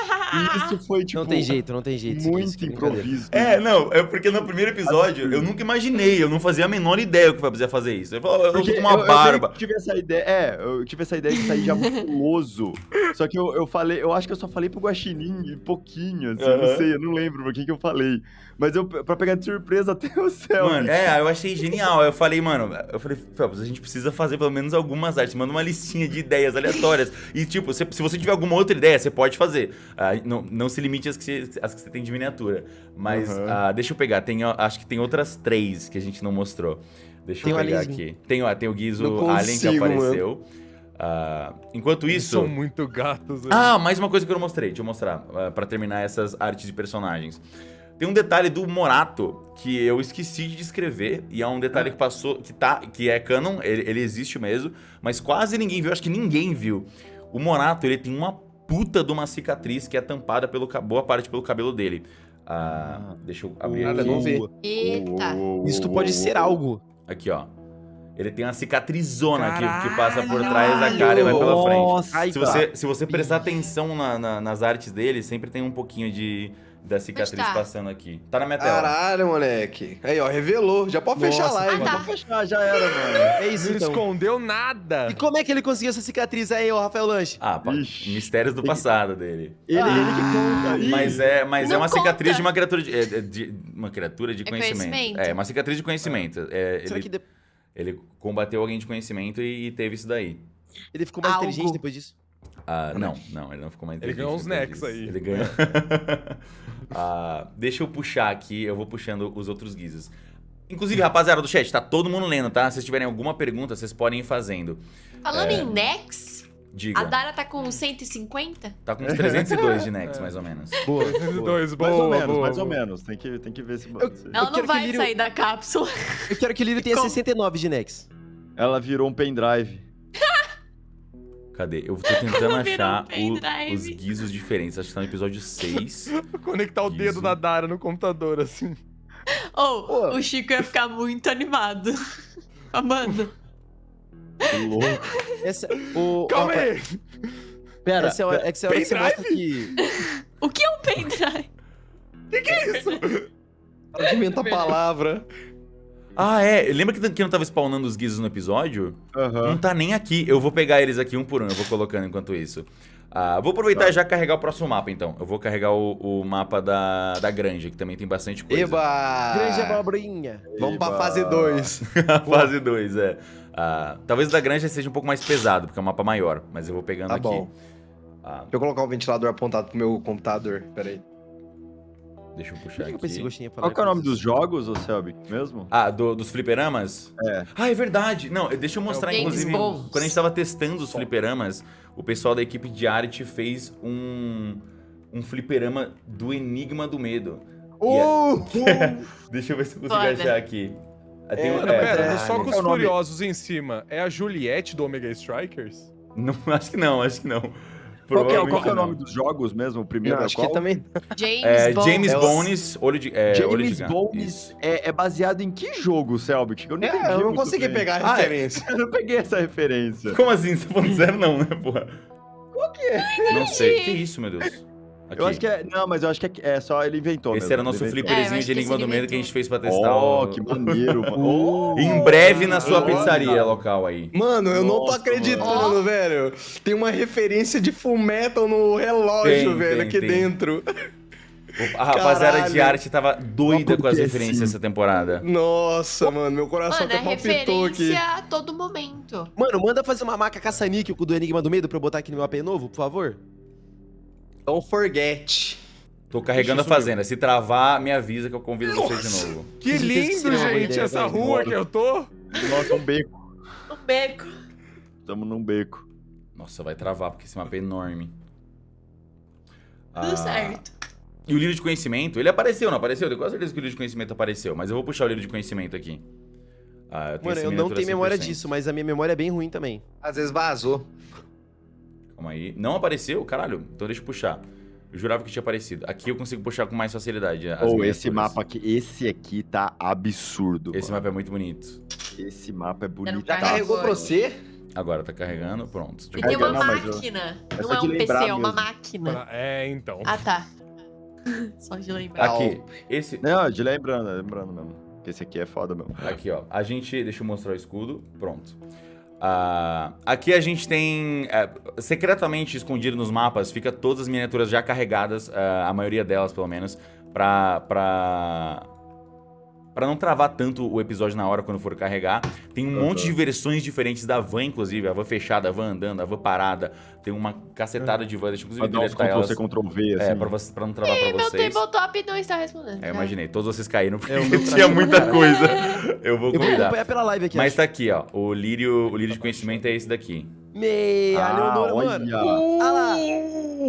F: isso foi, tipo,
B: Não tem jeito, não tem jeito.
F: muito
B: é
F: improviso.
A: É, não, é porque no primeiro episódio eu nunca imaginei, eu não fazia a menor ideia que o Fábio ia fazer isso. Eu falava, eu tô com uma
F: eu, eu
A: barba.
F: tive essa ideia, é, eu tive essa ideia de sair já musculoso. [laughs] Só que eu, eu falei, eu acho que eu só falei pro Guaxinim pouquinho, assim, eu não sei, eu não lembro pra quem que eu falei. Mas eu, pra pegar de surpresa até o céu.
A: Mano, é, eu achei genial. Aí Eu falei, mano, eu falei, Felps, a gente precisa fazer pelo menos algumas artes. Manda uma listinha de ideias aleatórias. E, tipo, se, se você tiver alguma outra ideia, você pode fazer. Ah, não, não se limite às que você, às que você tem de miniatura. Mas,
F: Aham.
A: ah, deixa eu pegar. Tem, acho que tem outras três que a gente não mostrou. Deixa
B: Tem
A: eu pegar aqui. Tem, ó, tem o Guizo Alien que apareceu. Ah, enquanto
D: Eles
A: isso.
D: São muito gatos. velho.
A: Ah, mais uma coisa que eu não mostrei. Deixa eu mostrar, ah, pra terminar essas artes de personagens. Tem um detalhe do Morato que eu esqueci de descrever e é um detalhe que passou, que tá, que é canon, ele, ele existe mesmo, mas quase ninguém viu, acho que ninguém viu. O Morato, ele tem uma puta de uma cicatriz que é tampada pelo boa parte pelo cabelo dele. Ah, deixa eu abrir
C: Nada,
A: aqui.
C: não vi.
E: Eita.
B: Isso pode ser algo.
A: Aqui, ó. Ele tem uma cicatrizona aqui que passa por trás da cara e vai pela frente.
F: Nossa,
B: Ai,
A: Se você, se você prestar atenção na- na- nas artes dele, sempre tem um pouquinho de da cicatriz
E: tá?
A: passando aqui. Tá na minha tela.
C: Caralho, moleque. Aí, ó, revelou. Já pode fechar a
B: Nossa,
C: live.
E: Ah, tá.
F: Pode fechar, já era, mano.
B: É isso
D: Não
B: então.
D: escondeu nada.
B: E como é que ele conseguiu essa cicatriz aí, ô Rafael Lanche?
A: Ah, pa-
F: Ixi.
A: mistérios do passado dele.
F: Ele,
B: Ah.
F: ele que conta. Ih,
A: Mas é, mas é uma cicatriz
E: conta.
A: de uma criatura de, é, é de- uma criatura de
E: É
A: conhecimento.
E: conhecimento.
A: É, uma cicatriz de conhecimento. É,
B: Será
A: ele,
B: que de-
A: ele combateu alguém de conhecimento e, e teve isso daí.
B: ele ficou mais
E: Algo.
B: inteligente depois disso?
A: Ah, não, não, ele não ficou mais
D: Ele ganhou uns necks aí.
A: Ele ganhou. [laughs] Ah, deixa eu puxar aqui, eu vou puxando os outros guizos. Inclusive, rapaziada do chat, tá todo mundo lendo, tá? Se vocês tiverem alguma pergunta, vocês podem ir fazendo.
E: Falando
A: É.
E: em Nex,
A: Diga.
E: a Dara tá com 150?
A: Tá com uns 302 de [laughs] necks, mais ou menos. [laughs]
B: Boa.
D: Dois, boa,
F: mais ou menos,
D: boa,
F: mais ou menos. Tem que, tem que ver se.
B: Eu-
E: Ela não vai
B: Lírio-
E: sair da cápsula.
B: Eu quero que o Lírio tenha
E: Como?
B: 69 de Nex.
F: Ela virou um pendrive.
A: Cadê? Eu tô tentando achar o- os guizos diferentes. Acho que tá no episódio 6. [laughs]
D: Conectar o
A: Isso.
D: dedo da Dara no computador, assim.
E: Ou,
B: Pô.
E: o Chico ia ficar muito animado. [laughs] Mano,
F: Que louco.
B: Essa, o,
D: Calma
B: ó,
D: aí.
B: Pera, essa é a hora, essa é a hora que você mostra que...
E: o que é um pendrive?
C: Para de inventar palavra.
A: Ah, é. Lembra que, que não tava spawnando os guizos no episódio? Não
F: Aham.
A: tá nem aqui. Eu vou pegar eles aqui um por um. Eu vou colocando enquanto isso. Ah, vou aproveitar
F: Tá.
A: e já carregar o próximo mapa, então. Eu vou carregar o, o mapa da, da granja, que também tem bastante coisa.
C: Eba!
B: Grande abobrinha.
C: Vamos pra
F: Eba.
C: fase 2.
A: A [laughs] fase 2, é. Ah, talvez o da granja seja um pouco mais pesado, porque é um mapa maior. Mas eu vou pegando
C: Tá
A: aqui.
C: bom.
A: Ah,
C: Deixa eu colocar o ventilador apontado pro meu computador. Pera aí.
A: Deixa eu puxar
B: eu
A: aqui.
F: Qual que é o nome dos jogos, ô Selby? Mesmo?
A: Ah, do- dos fliperamas?
F: É.
A: Ah, é verdade. Não, deixa eu mostrar,
E: James
A: inclusive,
E: Bond.
A: quando a gente tava testando os fliperamas, o pessoal da equipe de arte fez um, um fliperama do Enigma do Medo.
F: Oh! [laughs]
A: Deixa eu ver se eu consigo
E: Foda.
A: achar aqui. Ah, tem
F: É,
A: um- é,
D: pera,
A: é,
D: no
F: Qual
D: Socos
F: é?
D: Furiosos em cima, é a Juliette do Omega Strikers?
A: Não, [laughs] acho que não, acho que não.
F: Qual que é, qual é o
A: não.
F: nome dos jogos mesmo? O primeiro
C: Não,
F: é
C: acho
F: qual?
C: que também. [laughs]
E: James
A: É,
E: Bond.
A: James
C: É
A: Bones, olho de, é, olho de
F: James. Bones é, é baseado em que jogo, Selbit? Eu não entendi
C: É, eu não consegui
F: bem.
C: pegar a
A: Ah, é.
C: referência. [laughs]
F: Eu não peguei essa referência.
A: Como assim? Você tá falando zero não, né, porra?
F: Qual que é?
A: Não sei. Que isso, meu Deus? Aqui.
F: Eu acho que é. Não, mas eu acho que é, é só ele inventou.
A: Esse
F: mesmo,
A: era nosso.
E: É, eu
A: flipperzinho
E: acho
A: de
E: esse
A: do Medo que a gente fez pra testar.
F: Oh,
A: o-
F: que maneiro, [laughs] mano. Oh.
A: Em breve na sua
F: Olha.
A: pizzaria local aí.
C: Mano, eu não tô
F: Nossa,
C: acreditando,
E: mano.
C: velho. Tem uma referência de Full Metal no relógio,
A: Tem,
C: velho,
A: tem,
C: aqui
A: tem.
C: dentro. [laughs]
A: A rapaziada de arte tava doida com as referências
F: sim.
A: essa temporada.
C: Nossa, mano, meu coração
E: Mano, é
C: até palpitou aqui.
E: referência a todo momento.
B: Mano, manda fazer uma maca caça-níquel do Enigma do Medo pra eu botar aqui no meu AP novo, por favor.
C: Don't forget.
A: Tô carregando a fazenda. Se travar, me avisa que eu convido vocês de novo.
D: Que lindo, gente, essa rua que eu tô.
F: Nossa, um beco.
E: Um beco.
F: Estamos num beco.
A: Nossa, vai travar, porque esse mapa é enorme.
E: Tudo
A: Ah,
E: certo.
A: E o livro de conhecimento, ele apareceu, não apareceu? Eu tenho quase certeza que o livro de conhecimento apareceu, mas eu vou puxar o livro de conhecimento aqui. Ah, eu tenho
B: Mano, eu não tenho memória
A: 100%.
B: disso, mas a minha memória é bem ruim também.
C: Às vezes vazou.
A: Calma aí. Não apareceu? Caralho. Então deixa eu puxar. Eu jurava que tinha aparecido. Aqui eu consigo puxar com mais facilidade.
F: Ou esse
A: miniaturas.
F: mapa aqui, esse aqui tá absurdo.
A: Esse
F: mano.
A: mapa é muito bonito.
F: Esse mapa é bonito.
C: Já
E: Carregou
C: carregou pra você?
A: Agora tá carregando, pronto. Deixa eu
E: E tem uma
F: não, eu-
E: máquina.
F: é
E: Não é
F: de
E: um PC, é uma
F: mesmo.
E: máquina.
D: É, então.
E: Ah, tá. [laughs] Só de lembrar.
A: Aqui, esse.
F: Não, de lembrando, lembrando mesmo. Porque Esse aqui é foda mesmo.
A: Aqui, ó. A gente. Deixa eu mostrar o escudo. Pronto. Ah, aqui a gente tem. é, secretamente escondido nos mapas, fica todas as miniaturas já carregadas, ah, a maioria delas pelo menos, pra. pra... Pra não travar tanto o episódio na hora quando for carregar. Tem um
F: Aham.
A: monte de versões diferentes da van, inclusive. A van fechada, a van andando, a van parada. Tem uma cacetada de van. Deixa eu
F: Pra
A: inclusive deletar
F: Ctrl
A: elas.
F: C, Ctrl V, assim.
A: É, pra, você- pra não travar pra
E: Meu
A: vocês.
E: tabletop não está respondendo.
A: É, eu imaginei. Todos vocês caíram porque
B: É, o [laughs] meu
A: tinha muita coisa. Eu vou
B: Eu vou
A: convidar.
B: acompanhar pela live aqui,
A: Mas
B: acho.
A: tá aqui, ó. O lírio, o lírio de conhecimento é esse daqui.
B: Me, a
F: Ah,
B: Leonora,
F: olha.
B: mano. Ah lá.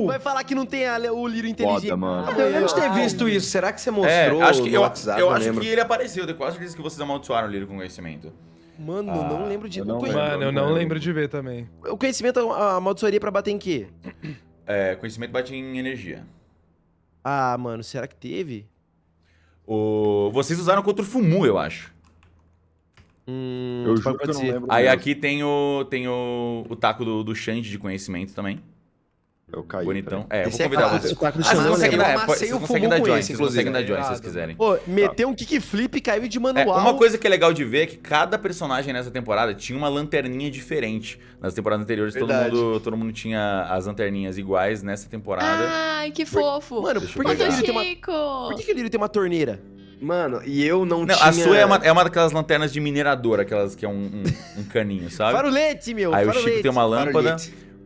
B: Vai falar que não tem a o Lírio inteligente.
F: mano.
B: Ah,
C: Eu lembro de ter visto isso. Será que você
A: É,
C: mostrou
A: acho que,
C: no
A: eu,
C: WhatsApp?
A: eu
C: Não
A: acho que ele apareceu. Eu tenho quase certeza que vocês amaldiçoaram o lírio com conhecimento.
B: Mano,
A: Ah,
B: não lembro de...
F: eu não lembro.
D: Mano, eu não lembro de ver também.
B: O conhecimento, a amaldiçoaria pra bater em quê?
A: É, conhecimento bate em energia.
B: Ah, mano, será que teve?
A: O... Vocês usaram contra o Fumu, eu acho.
B: Hum,
F: Eu
B: pode
F: juro que eu não lembro.
A: Aí
F: mesmo.
A: aqui tem o, tem o, o taco do, do Xande de conhecimento também.
F: Eu caí.
A: Bonitão. É, eu vou
C: Esse é
A: convidar
C: clássico.
A: vocês.
B: O taco do
A: Ah, vocês
B: Xandão,
A: conseguem
B: né?
A: dar,
C: Eu
A: é, vocês conseguem
C: Fumu
A: dar join, vocês conseguem dar join se vocês quiserem.
B: Pô, meteu um kickflip e caiu de
A: É,
B: manual.
A: uma coisa que é legal de ver é que cada personagem nessa temporada tinha uma lanterninha diferente. Nas temporadas anteriores, todo
C: Verdade.
A: mundo, todo mundo tinha as lanterninhas iguais. Nessa temporada.
E: Ai, que fofo.
B: Mano, por
A: eu
B: que, que tem uma...
E: Chico.
B: Por que, que o Lírio tem uma torneira?
C: Mano, e eu não,
A: Não,
C: tinha...
A: a sua é uma, é uma daquelas lanternas de minerador, aquelas que é um, um, um caninho, sabe?
B: Farolete, meu,
A: Aí o
B: farolete.
A: Chico tem uma lâmpada.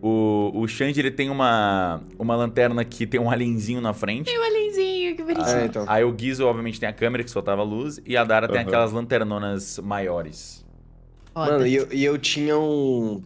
A: O, o Xande, ele tem uma, uma lanterna que tem um alienzinho na frente.
E: Tem um alienzinho, que bonitinho.
C: É, então.
A: Aí o Guizo, obviamente, tem a câmera que soltava luz. E a Dara tem
F: Aham.
A: aquelas lanternonas maiores.
E: Foda.
C: Mano, e eu, e eu tinha um...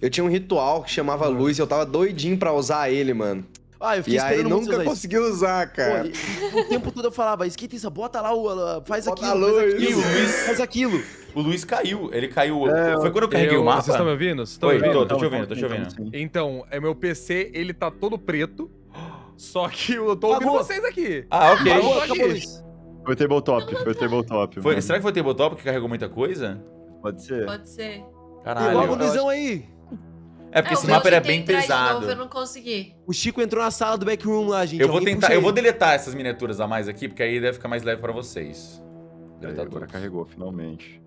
C: Eu tinha um ritual que chamava luz e eu tava doidinho pra usar ele, mano.
B: Ah, eu fiquei
C: E aí nunca
B: usar isso.
C: consegui usar,
B: Pô,
C: cara.
B: e- e o tempo todo eu falava, esquenta isso, bota lá, o, faz
C: Bota
B: aquilo,
C: a
B: faz aquilo,
A: E o Luiz-
B: faz aquilo.
A: O Luiz caiu. Ele caiu.
F: É,
A: Foi quando eu carreguei
D: Eu-
A: o mapa?
D: Vocês estão me ouvindo? Vocês estão
A: Oi,
D: me ouvindo?
A: tô, tô te ouvindo, tô te ouvindo.
F: sim.
D: Então, é meu PC, ele tá todo preto. Só que eu tô ouvindo
B: Apagou.
D: vocês aqui.
A: Ah, ok.
B: Acabou, acabou isso.
F: Foi tabletop, foi tabletop.
A: Foi, será que foi o tabletop que carregou muita coisa?
F: Pode ser.
E: Pode ser.
B: Tem logo o
A: Caralho.
B: Luizão aí.
A: É porque
E: É,
A: esse mapa era
E: tentei
A: bem pesado.
E: novo, eu não consegui.
B: O Chico entrou na sala do backroom lá, gente.
A: Eu vou
B: Alguém
A: tentar, eu vou
B: ele.
A: deletar essas miniaturas a mais aqui, porque aí deve ficar mais leve pra vocês.
F: Aí,
A: Deletar
F: agora carregou, finalmente.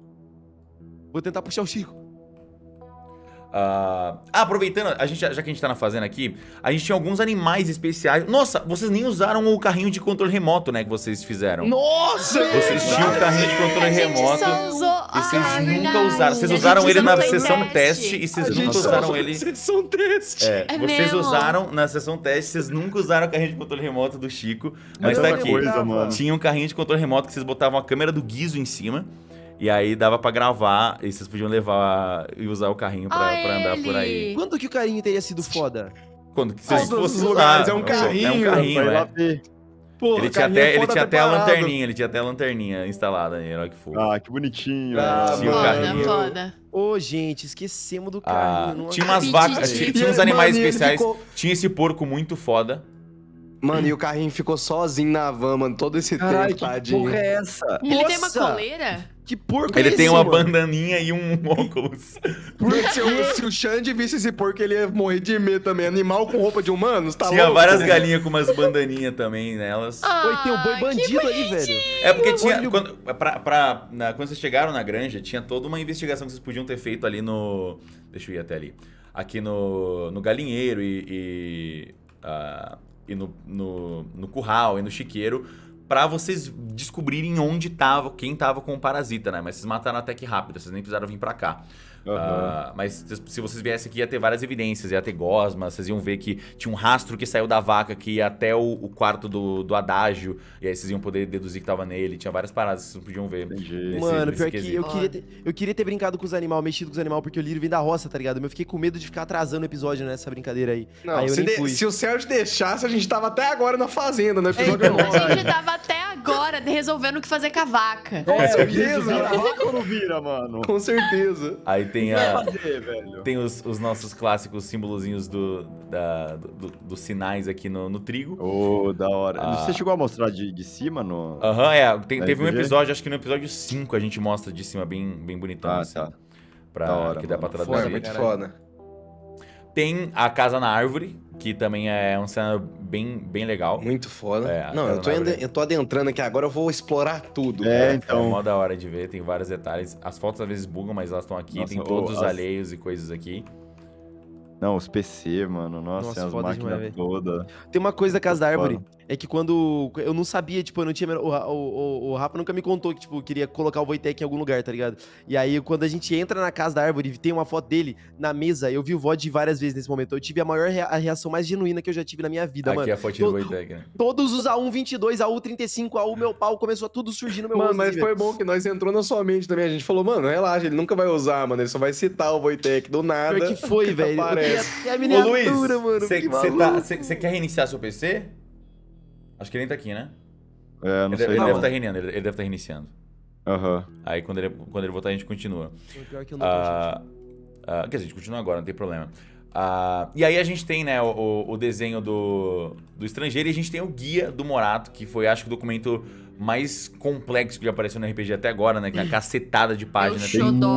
B: Vou tentar puxar o Chico.
A: Ah, ah, aproveitando, a gente, já que a gente tá na fazenda aqui, a gente tinha alguns animais especiais. Nossa, vocês nem usaram o carrinho de controle remoto, né? Que vocês fizeram.
C: Nossa!
A: Vocês tinham um carrinho de controle remoto. E vocês
E: Ah,
A: nunca
E: verdade.
A: usaram. Vocês usaram ele na sessão teste e vocês nunca usaram ele.
C: Sessão teste.
A: É,
E: É
A: vocês
E: mesmo?
A: usaram na sessão teste, vocês nunca usaram o carrinho de controle remoto do Chico, mas
F: É
A: tá aqui.
F: coisa.
A: Tinha um carrinho de controle remoto que vocês botavam a câmera do guiso em cima. E aí dava pra gravar e vocês podiam levar e usar o carrinho pra,
E: Ah,
A: pra andar por aí.
B: Quando que o carinho teria sido foda?
A: Quando que vocês fossem
C: lugares,
A: usar.
C: é um
A: É um
C: carrinho,
A: carrinho,
F: Vai lá
A: é.
F: ver.
C: Porra,
A: Ele tinha,
C: carrinho é
A: até, ele tinha até a lanterninha, ele tinha até a lanterninha instalada aí, olha que fofo.
F: Ah, que bonitinho.
C: Ah,
A: Tinha o
E: Foda,
A: carrinho.
E: foda.
B: Ô, gente, esquecemos do
A: Ah,
B: carrinho. não
A: tinha umas vacas, tinha, tinha uns animais
C: mano,
A: especiais.
C: ficou-
A: Tinha esse porco muito foda.
C: Mano, e o carrinho ficou sozinho na van, mano, todo esse
F: Caralho,
C: tempo,
F: que
C: tadinho.
F: porra é essa?
E: Ele tem uma
B: Nossa!
E: coleira?
B: Que porco
A: Ele
B: é
A: tem
B: esse,
A: uma
B: mano?
A: bandaninha e um [laughs] óculos.
C: Porque se, o, se o Xande visse esse porco, ele ia morrer de medo também. Animal com roupa de humanos, tá
A: tinha
C: louco?
A: várias galinhas com umas bandaninhas também nelas.
B: Oi, tem um boi
E: Ah,
B: bandido ali, velho.
A: É porque tinha. Quando, pra, pra- na- quando vocês chegaram na granja, tinha toda uma investigação que vocês podiam ter feito ali no. Deixa eu ir até ali. Aqui no, no galinheiro e. e, ah, e no, no, no curral e no chiqueiro. Pra vocês descobrirem onde tava, quem tava com o parasita, né? Mas vocês mataram até que rápido, vocês nem precisaram vir pra cá.
F: Aham.
A: Ah, mas se- vocês viessem aqui, ia ter várias evidências, ia ter gosma, vocês iam ver que tinha um rastro que saiu da vaca que ia até o, o quarto do, do adágio, e aí vocês iam poder deduzir que tava nele, tinha várias paradas que vocês podiam ver. Nesse-
B: Mano,
A: nesse
B: pior que
A: quesito.
B: eu queria, ter, eu queria ter brincado com os animais, mexido com os animais, porque o Lírio vem da roça, tá ligado? Mas eu fiquei com medo de ficar atrasando o episódio nessa brincadeira aí.
C: Não,
B: aí eu
C: se,
B: nem
C: de- se o Sérgio deixasse, a gente tava até agora na fazenda, no
B: É,
C: episódio
B: então.
E: A gente tava até agora resolvendo o que fazer com a vaca.
C: Com
F: É,
C: certeza.
F: a vaca não vira, mano?
C: Com certeza.
A: Aí tem, a,
F: fazer,
A: tem os, os nossos clássicos símbolozinhos do, da- do- do- dos sinais aqui no, no trigo.
F: Ô, da hora.
A: Ah.
F: Você chegou a mostrar de, de cima no.
A: Aham, é. tem- teve um episódio, acho que no episódio 5 a gente mostra de cima bem, bem bonitão.
F: Ah,
A: assim,
F: tá.
A: Pra,
F: Da hora,
A: que dá pra traduzir.
C: Foi muito foda.
A: Tem a Casa na Árvore, que também é um cenário bem, bem legal.
C: Muito foda.
A: É,
C: não, eu tô,
A: árvore.
C: eu tô adentrando aqui agora, eu vou explorar tudo.
F: É,
C: cara.
A: É
F: então.
A: mó da hora de ver, tem vários detalhes. As fotos às vezes bugam, mas elas estão aqui.
F: Nossa,
A: tem
F: ô,
A: todos os alheios e coisas aqui.
F: Não, os PC, mano. Nossa,
B: Nossa,
F: as
B: foda
F: máquinas todas.
B: Tem uma coisa da Casa da Árvore,
F: Mano.
B: É que quando eu não sabia, tipo, eu não tinha. O, o, o, o Rafa nunca me contou que, tipo, queria colocar o Wojtek em algum lugar, tá ligado? E aí, quando a gente entra na Casa da Árvore e tem uma foto dele na mesa, eu vi o VOD várias vezes nesse momento. Eu tive a maior rea- a reação mais genuína que eu já tive na minha vida,
A: aqui
B: mano.
A: a fotinha do Wojtek, né?
B: Todos os A122, A135, A1 meu pau, começou a tudo surgir no meu
C: Mano,
B: rosto,
C: mas
B: assim,
C: foi bom que nós entrou na sua mente também. A gente falou, mano, relaxa, ele nunca vai usar, mano. Ele só vai citar o Wojtek do nada.
B: Pior que foi, [laughs] velho. Eu
C: Aparece.
B: ter a
A: Ô
B: miniatura,
A: Luiz,
B: mano.
A: você
B: que
A: tá, quer reiniciar seu PC? Acho que ele nem tá aqui, né?
F: É, não
A: ele
F: sei.
A: ele
F: não.
A: deve estar reiniciando, ele, ele deve estar reiniciando.
F: Aham.
A: Aí quando ele, quando ele voltar a gente continua.
B: Pior que eu não.
A: Ah, ah, quer dizer, a gente continua agora, não tem problema. Ah, e aí a gente tem, né, o, o- o desenho do, do estrangeiro e a gente tem o guia do Morato, que foi, acho que, o documento mais complexo que já apareceu no RPG até agora, né? Que é a cacetada de páginas.
F: Tem muita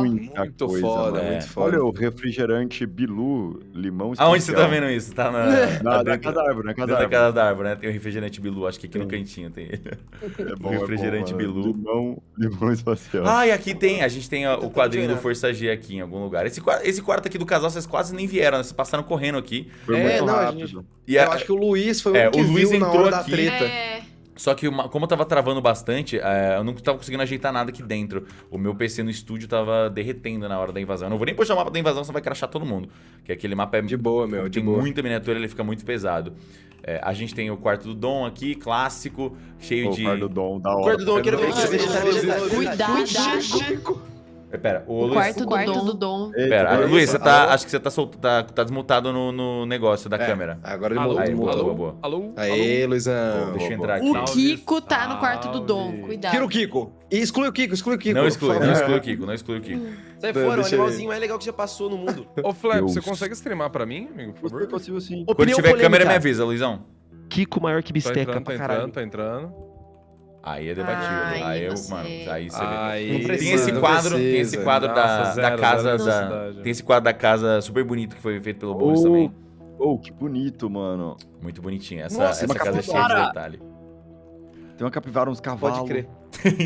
C: Muito
F: coisa,
C: foda.
A: É.
C: muito foda.
F: Olha o refrigerante Bilu, limão
A: Aonde você tá
F: especial.
A: vendo isso? Tá na,
F: Na,
A: tá
F: na
A: dentro,
F: casa da árvore, na casa da árvore.
A: casa da árvore, né? Tem o refrigerante Bilu, acho que aqui no
F: Tem.
A: cantinho tem ele. [laughs]
F: É bom,
A: refrigerante
F: é bom.
A: Bilu.
F: Limão, limão espacial.
A: Ah, e aqui tem, a gente tem ó, o quadrinho do. Força G aqui em algum lugar. Esse, esse quarto aqui do casal, vocês quase nem vieram, né? Vocês passaram correndo aqui.
F: Foi
C: É,
F: muito
C: não, a
F: rápido.
C: gente-
A: E
C: Eu
A: a-
C: acho que o Luiz foi o
A: É,
C: que
A: o Luiz
C: viu na
A: entrou
C: hora da
A: aqui.
C: treta.
E: É,
A: Só que uma- como eu tava travando bastante, é, eu não tava conseguindo ajeitar nada aqui dentro. O meu PC no estúdio tava derretendo na hora da invasão. Eu não vou nem puxar o mapa da invasão, senão vai crachar todo mundo. Que aquele mapa é
C: De boa, meu, de
A: tem
C: boa.
A: muita miniatura, ele fica muito pesado. É, a gente tem o quarto do Dom aqui, clássico, cheio
F: Pô,
A: de.
F: o quarto do Dom, da hora.
B: Quarto do Dom, eu quero ver
E: Ah,
B: vegetal.
E: Cuidado.
A: É, Pera, o,
E: O
A: Luiz.
E: quarto, do, quarto do Dom.
F: Eita,
A: Pera, Luiz,
F: isso.
A: você tá.
C: Alô?
A: Acho que você tá, solto, tá, tá desmutado no, no negócio da
C: É,
A: câmera.
C: Agora ele
D: Alô,
C: mudou.
A: Aí, boa,
C: mudou.
A: boa, boa.
D: Alô?
C: Aê, Luizão.
A: Deixa eu
F: boa.
A: entrar aqui.
E: O Kiko tá no quarto do Dom. Cuidado.
C: Tira o Kiko. E exclui o Kiko, exclui o Kiko.
A: Não exclui, não exclui o Kiko, não exclui o Kiko.
B: Sai
C: Deixa
B: fora, o animalzinho mais legal que já passou no mundo.
D: Ô, Flap,
F: Deus.
D: você consegue streamar pra mim, amigo, por favor?
F: possível sim.
A: Quando
B: Opinião
A: tiver câmera, me
B: polêmica.
A: avisa, Luizão.
B: Kiko maior que
D: Tá
B: bisteca
D: entrando, tá
B: pra
D: entrando,
B: caralho.
D: tá entrando.
A: Aí é debatível.
E: Ai,
A: aí eu,
E: você.
A: mano, aí você vê.
D: Aí,
C: Não
A: Tem
C: precisa,
A: esse quadro, tem
C: precisa.
A: esse quadro da,
D: Nossa,
A: da
D: zero,
A: casa
D: zero
A: da, tem esse quadro da casa super bonito que foi feito pelo Boris
F: Oh,
A: também.
F: Oh, que bonito, mano.
A: Muito bonitinho. Essa,
F: Nossa,
A: essa casa é cheia de detalhe.
F: Tem uma capivara, uns cavalos.
C: Pode crer. [laughs]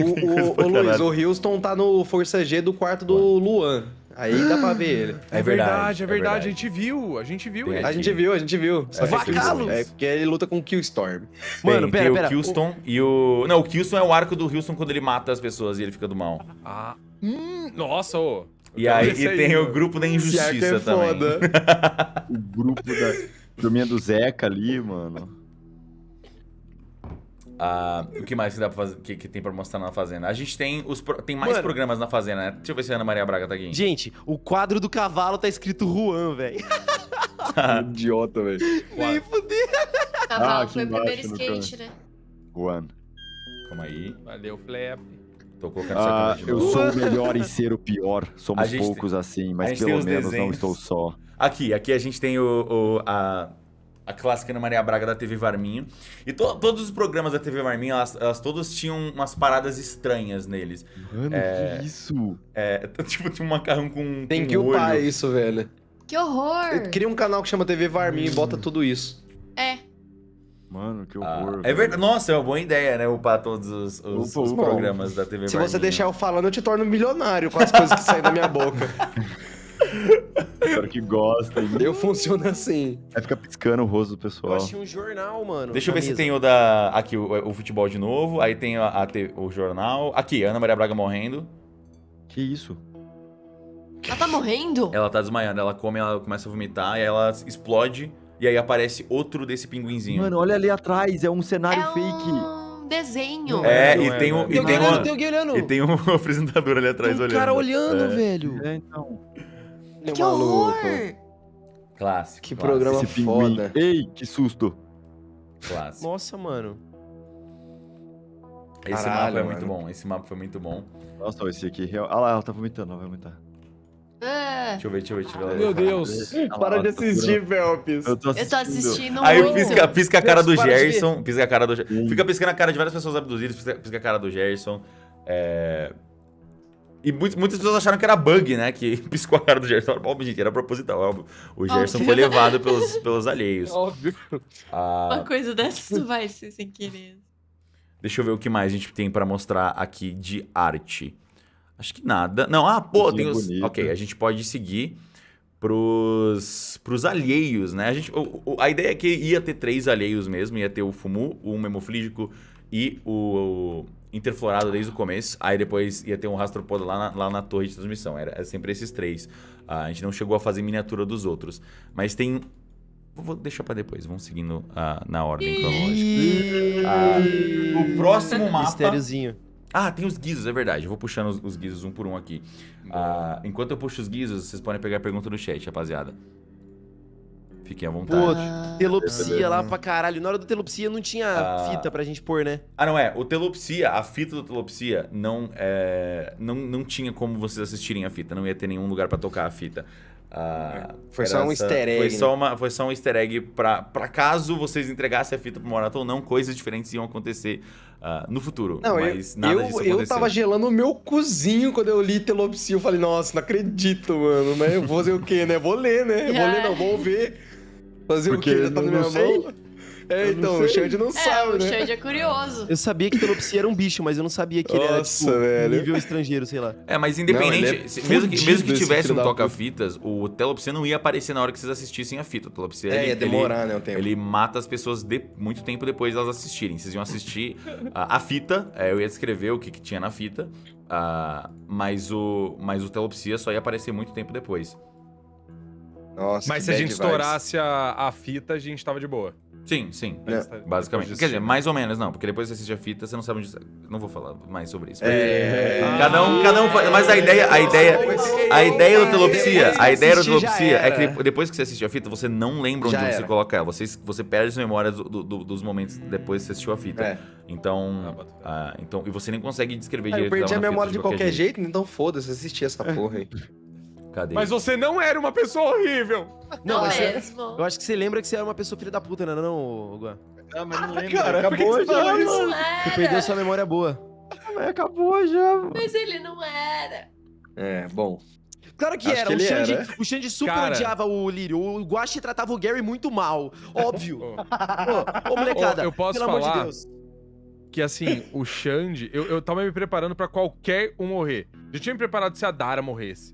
C: O, o, [laughs] o Luiz, o Houston tá no Força G do quarto do Luan. Aí dá pra ver ele.
D: É,
A: É
D: verdade,
A: verdade,
D: é
A: é
D: verdade.
A: verdade.
D: A gente viu, a gente viu
A: Tem
D: ele.
C: A gente viu, a gente viu. Só que
B: Vacalos!
C: É porque ele luta com o Killstorm.
B: Mano,
A: Tem,
B: pera,
A: tem
B: pera.
A: o Kilston e o... Não, o Kilston é o arco do Wilson quando ele mata as pessoas e ele fica do mal.
D: Ah, hum, nossa, ô.
A: E aí, e tem o
D: mano.
A: grupo da
C: arco
A: injustiça
C: é
A: também.
C: foda. [laughs]
F: O grupo da turminha do Zeca ali, mano.
A: Ah, o que mais que, dá pra fazer, que, que tem pra mostrar na Fazenda? A gente tem os pro- tem mais
B: Mano.
A: programas na Fazenda, né? Deixa eu ver se a Ana Maria Braga tá aqui.
B: Gente, o quadro do cavalo tá escrito Juan, velho. [laughs]
C: Idiota, velho.
B: Nem fudeu.
E: Cavalo
F: Ah,
E: foi o primeiro skate, né?
F: Juan.
A: Calma aí.
D: Valeu, Flap.
A: Tô colocando
F: Ah, eu sou o [laughs] melhor em ser o pior. Somos poucos assim,
A: a
F: mas
A: tem
F: pelo
A: os
F: menos não
A: desenhos.
F: estou só.
A: Aqui, aqui a gente tem o, o- a, a clássica Ana Maria Braga da TV Varminho. E to- todos os programas da TV Varminho, elas, elas todos tinham umas paradas estranhas neles.
F: Mano,
A: É.
F: que isso?
A: É, [laughs] tipo, tinha um macarrão com,
C: Tem
A: com
C: que
A: olho.
C: upar isso, velho.
E: Que horror!
C: Cria um canal que chama TV Varminho e bota tudo isso.
E: É.
F: Mano, que
A: Ah,
F: horror.
A: é verdade. Nossa, é uma boa ideia, né? Upar todos os, os-
F: Upa,
A: os programas da TV
C: Se você deixar eu falando, eu te torno milionário com as coisas que saem da minha boca. [laughs]
F: Espero que gostem.
C: Eu funciono assim.
F: Vai ficar piscando o rosto do
B: Eu
F: pessoal.
B: achei um jornal, mano.
A: Deixa eu ver se
B: mesa.
A: tem o da. Aqui, o, o futebol de novo. Aí tem a, a o jornal. Aqui, Ana Maria Braga morrendo.
F: Que isso?
E: Ela tá morrendo?
A: Ela tá desmaiando. Ela come, ela começa a vomitar. E aí ela explode. E aí aparece outro desse pinguinzinho.
F: Mano, olha ali atrás, é um cenário
E: é
F: fake.
E: um desenho.
A: é, e
F: é,
A: tem
F: não
A: um.
F: é.
A: E
B: Tem olhando,
A: uma,
B: tem alguém olhando.
A: e tem um [laughs] apresentador ali atrás
B: Tem um
A: olhando.
B: cara olhando,
A: É,
B: velho.
F: É, então.
E: Que
C: Meu
E: horror!
A: Clássico.
C: Que
A: clássico,
C: programa
F: Esse pinguim.
C: foda.
F: Ei, que susto.
A: Clássico.
B: Nossa, mano.
A: Esse
C: Caralho,
A: mapa é muito
C: mano.
A: bom. Esse mapa foi muito bom.
F: Nossa, esse aqui. real- Ah lá, ela tá vomitando, ela vai vomitar.
E: Ah,
A: Deixa eu ver, deixa eu ver, deixa eu ver.
D: Meu Deus.
F: Ah lá, ela tá segurando.
C: Felps.
F: Eu tô
E: eu tô assistindo
A: Aí
E: muito.
A: pisca, pisca a cara do
B: para de.
A: Gerson. Pisca a cara do Gerson. Fica piscando a cara de várias pessoas abduzidas. Pisca, pisca a cara do Gerson. É... E muitas, pessoas acharam que era bug, né? Que [laughs] piscou a cara do Gerson. Óbvio, gente, era proposital. óbvio. O Gerson
E: Óbvio.
A: foi levado pelos, pelos alheios.
D: Óbvio.
A: Ah,
E: Uma coisa dessa não vai ser sem querer.
A: deixa eu ver o que mais a gente tem pra mostrar aqui de arte. Acho que nada. Não, ah, pô, tem os.
F: bonita.
A: Ok, a gente pode seguir pros, pros alheios, né? A, gente, o- o- a ideia é que ia ter três alheios mesmo: ia ter o Fumu, o Memoflígico e o, Interflorado desde o começo. Aí depois ia ter um rastropodo lá na, lá na torre de transmissão. Era, era sempre esses três. Ah, a gente não chegou a fazer miniatura dos outros. Mas tem. Vou deixar pra depois, vamos seguindo ah, na ordem cronológica. Ah, o próximo mapa.
B: Mistériozinho.
A: Ah, tem os guizos, é verdade. Eu vou puxando os, os guizos um por um aqui. Enquanto eu puxo os guizos, vocês podem pegar a pergunta no chat, rapaziada. Fiquem à
B: Pô,
A: vontade.
B: telopsia lá pra caralho. Na hora do telopsia não tinha
A: Ah.
B: fita pra gente pôr, né?
A: Ah, não é. O Telopsia, a fita do Telopsia, não, é, não, não tinha como vocês assistirem a fita. Não ia ter nenhum lugar pra tocar a fita. Ah,
C: Foi
A: era
C: só um easter egg,
A: Foi
C: né?
A: só, uma, foi só um easter egg pra, pra caso vocês entregassem a fita pro Morato ou não, coisas diferentes iam acontecer ah, no futuro.
C: Não,
A: mas
C: eu,
A: nada
C: eu,
A: disso
C: eu
A: aconteceu.
C: tava gelando o meu cozinho quando eu li Telopsia. Eu falei, nossa, não acredito, mano. Mas eu vou fazer o quê, né? Vou ler, né? Vou ler, [laughs] não, vou ver. Fazer
F: Porque
C: o quê? Já tá na minha
F: não sei.
C: mão. É,
F: Eu
C: então,
F: não
C: o. Xande não
E: É,
C: sabe,
E: o
C: né?
E: Xande é curioso.
B: Eu sabia que telopsia era um bicho, mas eu não sabia que ele era,
C: Nossa,
B: tipo,
C: velho.
B: nível estrangeiro, sei lá.
A: É, mas
C: Não,
A: independente,
C: ele é
A: se- mesmo, que, mesmo que tivesse um toca-fitas, o Telopsia não ia aparecer na hora que vocês assistissem a fita. O Telopsia,
C: É,
A: ele,
C: ia demorar, né, o tempo.
A: Ele, ele mata as pessoas de, muito tempo depois de elas assistirem. Vocês iam assistir a, a fita, é, eu ia descrever o que, que tinha na fita, ah, mas, o, mas o Telopsia só ia aparecer muito tempo depois.
C: Nossa,
D: Mas
C: que
D: se a gente estourasse a, a fita, a gente tava de boa.
A: Sim, sim.
C: É.
A: Basicamente.
D: Depois
A: Quer dizer, mais ou menos, não, porque depois você assiste a fita, você não sabe onde. Não vou falar mais sobre isso.
C: É.
A: Cada um, cada um faz. Mas a ideia, a ideia, a ideia do telopsia,
C: Depois que
A: a ideia do
C: assistir, já
A: telopsia é que depois que você assistiu a fita, você não lembra onde você coloca ela. Você, você perde as memórias do- do- dos momentos depois que você assistiu a fita.
C: É.
A: Então, ah, então, e você nem consegue descrever
C: Ah,
A: direito.
C: eu perdi a memória de qualquer jeito, então foda-se, assisti essa porra aí. [laughs]
A: Cadê?
D: Mas você não era uma pessoa horrível.
B: Não,
E: Não
B: mas você-
E: mesmo.
B: eu acho que você lembra que você era uma pessoa filha da puta, não era não, Guan?
F: Ah, mas não lembro.
C: Cara, por que
F: acabou já, mano.
E: Não
B: Você
E: era.
B: perdeu sua memória boa.
F: Mas acabou já, mano.
E: Mas ele não era.
C: É, bom.
B: Claro que
C: Acho
B: era.
C: que
B: o, Xande,
C: era.
B: o Xande super
D: Cara.
B: odiava o Lírio. O Guache tratava o Gary muito mal. Óbvio.
D: Ô,
B: Ô, ô, molecada,
D: Ô, eu posso
B: pelo amor de
D: falar?
B: Deus.
D: que assim, o Xande, eu, eu tava me preparando pra qualquer um morrer. Já tinha me preparado se a Dara morresse.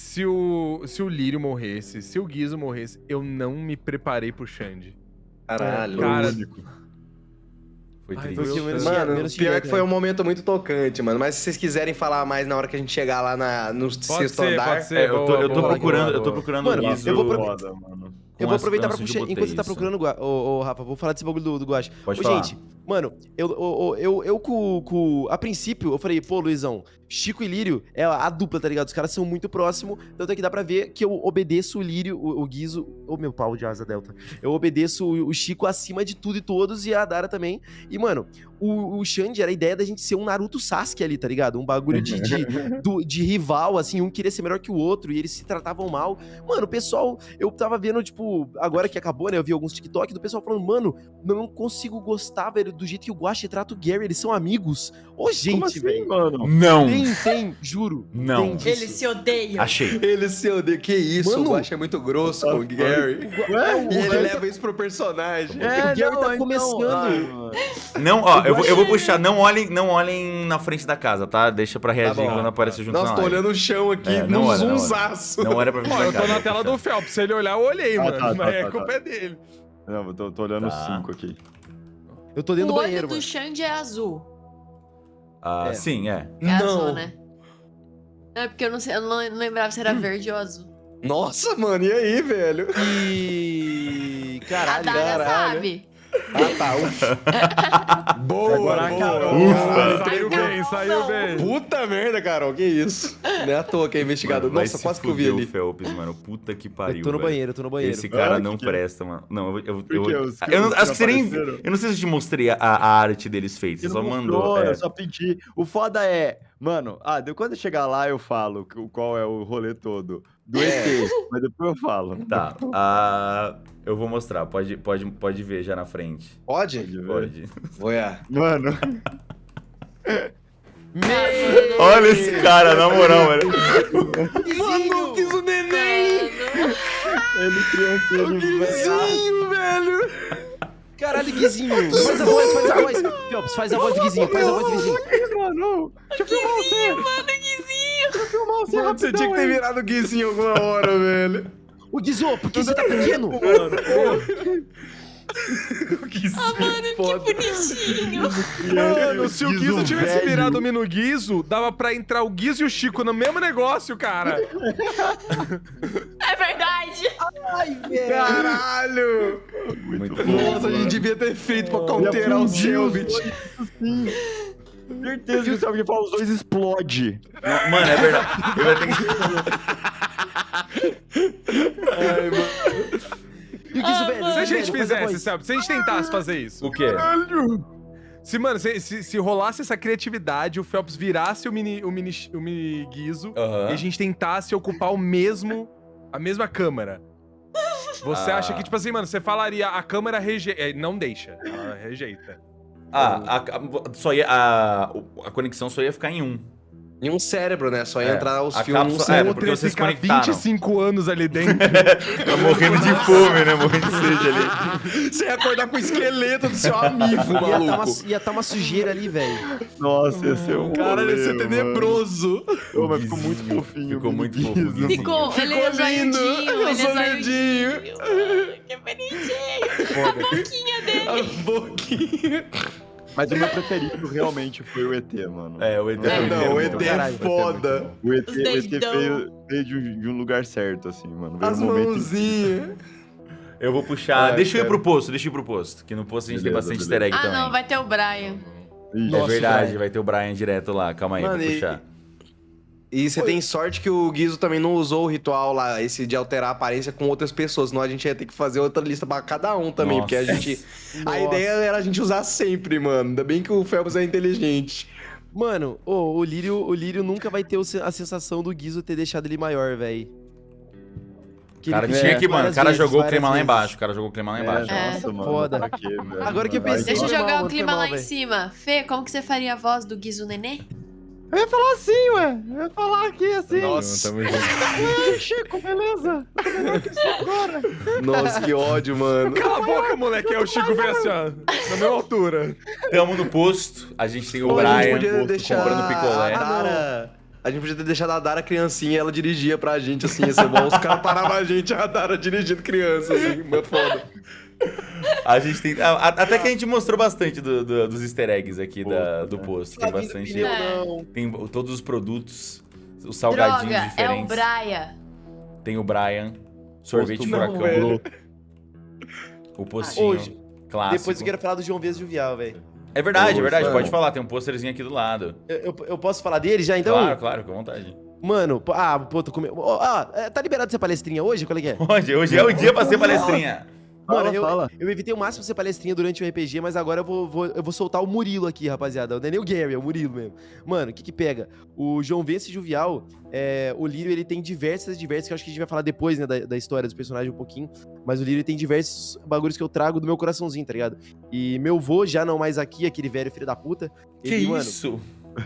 D: Se o, se o Lírio morresse, se o Guizo morresse, eu não me preparei pro Xande.
C: Caralho.
D: Cara,
A: Foi
D: Ai,
A: triste.
B: Porque menos
C: Mano,
B: menos
C: pior que foi um momento muito tocante, mano. Mas se vocês quiserem falar mais na hora que a gente chegar lá na, no
D: Pode
C: sexto
D: ser,
C: andar.
D: pode ser.
A: É, eu tô,
D: boa,
A: eu tô
D: boa,
A: procurando,
D: boa,
A: eu tô
D: boa.
A: procurando
B: Mano,
A: o Guizo
B: eu vou pro-
F: Foda, mano.
A: com
B: Eu vou aproveitar pra puxar. Enquanto você tá procurando, ô, ô, Rafa, vou falar desse bagulho do, do Guache.
A: Pode
B: Ô,
A: falar.
B: gente, mano, eu, eu, eu, eu com, com- A princípio, eu falei, pô, Luizão, Chico e Lírio é a dupla, tá ligado? Os caras são muito próximos, tanto é que dá pra ver que eu obedeço o Lírio, o, o Guizo. Ô, meu pau de asa delta. Eu obedeço o, o Chico acima de tudo e todos e a Dara também. E, mano, o, o Xande era a ideia da gente ser um Naruto Sasuke ali, tá ligado? Um bagulho de, de, [laughs] do- de rival, assim, um queria ser melhor que o outro e eles se tratavam mal. Mano, o pessoal, eu tava vendo, tipo, agora que acabou, né? Eu vi alguns TikTok do pessoal falando, mano, não consigo gostar, velho, do jeito que o Guache trata o Gary, eles são amigos. Ô, gente,
F: assim,
B: velho.
F: mano?
A: Não,
B: Tem, tem, juro.
A: Não.
B: Tem.
E: Eles se odeiam.
A: achei.
C: Ele se odeia. Que isso?
B: Mano.
C: o Guache é muito grosso com o Gary.
B: Ué,
C: E ele leva isso pro personagem.
B: É, o Gary tá começando.
F: ai, mano.
A: Não, ó, eu vou, eu vou puxar. Não olhem, não olhem na frente da casa, tá? Deixa pra reagir
C: bom.
A: quando aparecer junto
C: Nossa,
A: na
C: tô
A: live.
C: olhando o chão aqui,
A: É,
C: num
A: não olha, não olha.
C: zoomzaço.
A: Não era pra frente
D: Ó,
A: da
D: eu
A: casa.
D: tô na tela do Phelps. Se ele olhar, eu olhei,
F: Ah,
D: mano.
F: tá,
D: mas
F: tá,
D: é
F: tá,
D: culpa
F: tá.
D: dele.
F: Não, eu tô, tô olhando os
A: Tá.
F: cinco aqui.
B: Eu tô dentro
E: o
B: do
E: olho
B: banheiro,
E: do
B: mano.
E: Xande é azul.
A: Ah,
B: É.
A: sim, é.
E: É azul, né? Não, é porque eu não, sei, eu não lembrava se era
B: Hum.
E: verde ou azul.
C: Nossa, mano, e aí, velho?
B: E.
E: A
B: Caralho,
E: Dara
C: caralho.
E: sabe.
C: Ah, tá. Ufa. [laughs] boa,
F: Agora,
C: boa.
F: Carol,
C: Caralho.
D: Saiu bem, saiu bem.
C: Puta merda, Carol, que isso? Não é à toa que é investigado.
A: Mano, vai
C: Nossa,
A: se
C: quase que eu vi ali.
A: o Phelps, mano. Puta que pariu.
B: Eu tô no
A: velho.
B: banheiro, eu tô no banheiro.
A: Esse cara
F: Ah,
A: não
F: que-
A: presta, mano. Não, eu. eu, eu, eu, eu não, acho que você nem. Eu não sei se eu te mostrei a, a arte deles feitos. Você só mandou.
F: mostrou,
A: é.
F: Eu só pedi. O foda é, mano, ah, de- quando eu chegar lá eu falo qual é o rolê todo do ET, mas depois eu falo. [laughs]
A: Tá. ah, eu vou mostrar. Pode, pode, pode ver já na frente.
C: Pode?
F: Pode.
C: Vou é.
F: Mano,
A: Olha esse cara, na moral, velho.
C: Mano, quis o neném!
F: ele criança, ele
C: Guizinho, velho!
B: Caralho, Guizinho. Faz a voz, faz a voz. Phelps, faz a voz do Guizinho, faz a voz do Guizinho.
F: Mano, deixa eu filmar você. Mano, Guizinho. Filmar você
C: Mano, você tinha que ter virado o Guizinho alguma hora, velho.
B: Ô, Guizô, por que você tá pequeno? [laughs]
C: O Guizinho, foda.
E: Bonitinho.
D: Mano, se o
F: Guizo
D: tivesse
F: velho.
D: virado o Mino Guizo, dava pra entrar o Guizo e o Chico no mesmo negócio, cara.
E: É verdade.
B: Ai, velho.
C: Caralho!
A: Muito
C: Nossa, a gente devia ter feito pra counterar o Selbit.
F: Certeza que o Selby fala os dois explode.
A: Não, Mano, é verdade. Eu ia ter que-
B: E o Guizo, velho?
D: Se a gente fizesse, sabe? Se a gente tentasse fazer isso.
A: O quê?
D: Se, mano, se, se, se rolasse essa criatividade, o Phelps virasse o mini, o mini, o mini Guizo
A: Aham.
D: e a gente tentasse ocupar o mesmo. a mesma câmara. Você
A: Ah.
D: acha que, tipo assim, mano, você falaria a câmera rejeita. Não deixa. Ela rejeita.
A: Ah, a, a- só ia, a, a conexão só ia ficar em um.
C: Em um cérebro, né? Só ia
A: É,
C: entrar os
A: a
C: filmes
A: é,
C: cérebro.
A: porque vocês
D: ficar
A: conectaram.
D: 25 anos ali dentro. [laughs]
A: Tá morrendo de fome, né? Morrendo de sede ali. [laughs]
C: Você ia acordar com o esqueleto do seu amigo,
B: Ia tá, uma,
C: maluco.
B: ia tá uma sujeira ali, velho.
F: Nossa, ia ser um
C: Caralho, ia ser tenebroso.
F: Ô, mas ficou muito fofinho.
A: Ficou muito
F: Guizinho.
E: Ficou, ele é
C: Ficou lindo.
E: zoiudinho, [laughs]
C: Eu
E: ele
C: sou
E: é zoiudinho. Que bonitinho.
C: A
E: dele.
C: boquinha.
F: Mas o meu preferido realmente foi o ET, mano.
A: É, o ET
C: É, não, o ET é.
B: Caralho,
C: foda.
F: O ET, o ET veio, veio de, um, de um lugar certo, assim, mano. Veio
C: As
F: um momento...
C: mãozinhas. [laughs]
A: Eu vou puxar.
C: Ai,
A: deixa eu ir pro posto, deixa eu ir pro posto. Que no posto a gente tem bastante
F: beleza.
A: easter egg
E: Ah,
A: também.
E: não, vai ter o Brian.
A: É
B: Nossa,
A: verdade,
B: Brian.
A: vai ter o Brian direto lá. Calma aí,
C: Mano,
A: vou puxar.
C: E você tem sorte que o Guizo também não usou o ritual lá, esse de alterar a aparência com outras pessoas, senão a gente ia ter que fazer outra lista pra cada um também, porque a
A: Nossa.
C: gente. A
B: Nossa.
C: ideia era a gente usar sempre, mano. Ainda bem que o Phelps é inteligente.
B: Mano, ô, o, Lírio, o Lírio nunca vai ter a sensação do Guizo ter deixado ele maior, velho.
A: Cara tinha que, mano, o cara jogou o clima lá embaixo. O cara jogou o clima lá
F: É,
A: embaixo.
E: É.
F: nossa, mano.
B: Foda.
F: velho?
B: Agora que eu pensei-
E: Deixa eu jogar o clima
B: mal,
E: lá em cima. Fê, como que você faria a voz do Guizo Nenê?
F: Eu ia falar assim, ué. Eu ia falar aqui assim.
C: Nossa.
D: Tamo junto.
F: Ei, Chico, beleza?
C: Nossa, que ódio, mano.
D: Cala a boca, moleque. É o Chico veio assim, ó. Na mesma altura.
A: Tamo no posto, a gente tem o
C: Pô, a gente
A: Brian
C: podia
A: posto
C: deixar
A: comprando picolé.
C: a Dara. A gente podia ter deixado a Dara criancinha e ela dirigia pra gente, assim, ia ser bom. Os caras paravam a gente, a Dara dirigindo criança, assim, muito foda.
A: A gente tem. a- a- Até que a gente mostrou bastante do- do- dos easter eggs aqui da- do
F: né?
A: posto. Tem
B: Flavinho do
A: bastante.
B: pneu,
E: É.
B: não.
A: Tem todos os produtos, os salgadinhos
E: Droga, é o
A: diferentes.
E: Brian.
A: Tem o Brian, sorvete
F: Posto
A: furacão,
C: velho.
A: o postinho
B: Hoje,
A: clássico.
B: Depois eu quero falar do João Vez Jovial, velho.
A: É verdade, é verdade.
C: mano.
A: Pode falar, tem um pôsterzinho aqui do lado.
B: Eu, eu- eu posso falar dele já, então?
A: Claro, claro, com vontade.
B: Mano, pô, ah, pô, tô comendo. Ó, ah, é, tá liberado ser palestrinha hoje? Qual é que é?
A: Hoje, hoje é o dia pra ser palestrinha.
F: Fala,
B: Mano, eu,
F: fala.
B: eu evitei o máximo ser palestrinha durante o RPG, mas agora eu vou, vou- eu vou soltar o Murilo aqui, rapaziada. Não é nem o Gary, é o Murilo mesmo. Mano, o que que pega? O João Vence Juvial, é, o Lírio, ele tem diversas, diversas, que eu acho que a gente vai falar depois, né, da, da história dos personagens um pouquinho. Mas o Lírio tem diversos bagulhos que eu trago do meu coraçãozinho, tá ligado? E meu vô, já não mais aqui, aquele velho filho da puta.
A: Que
B: ele, mano,
A: isso?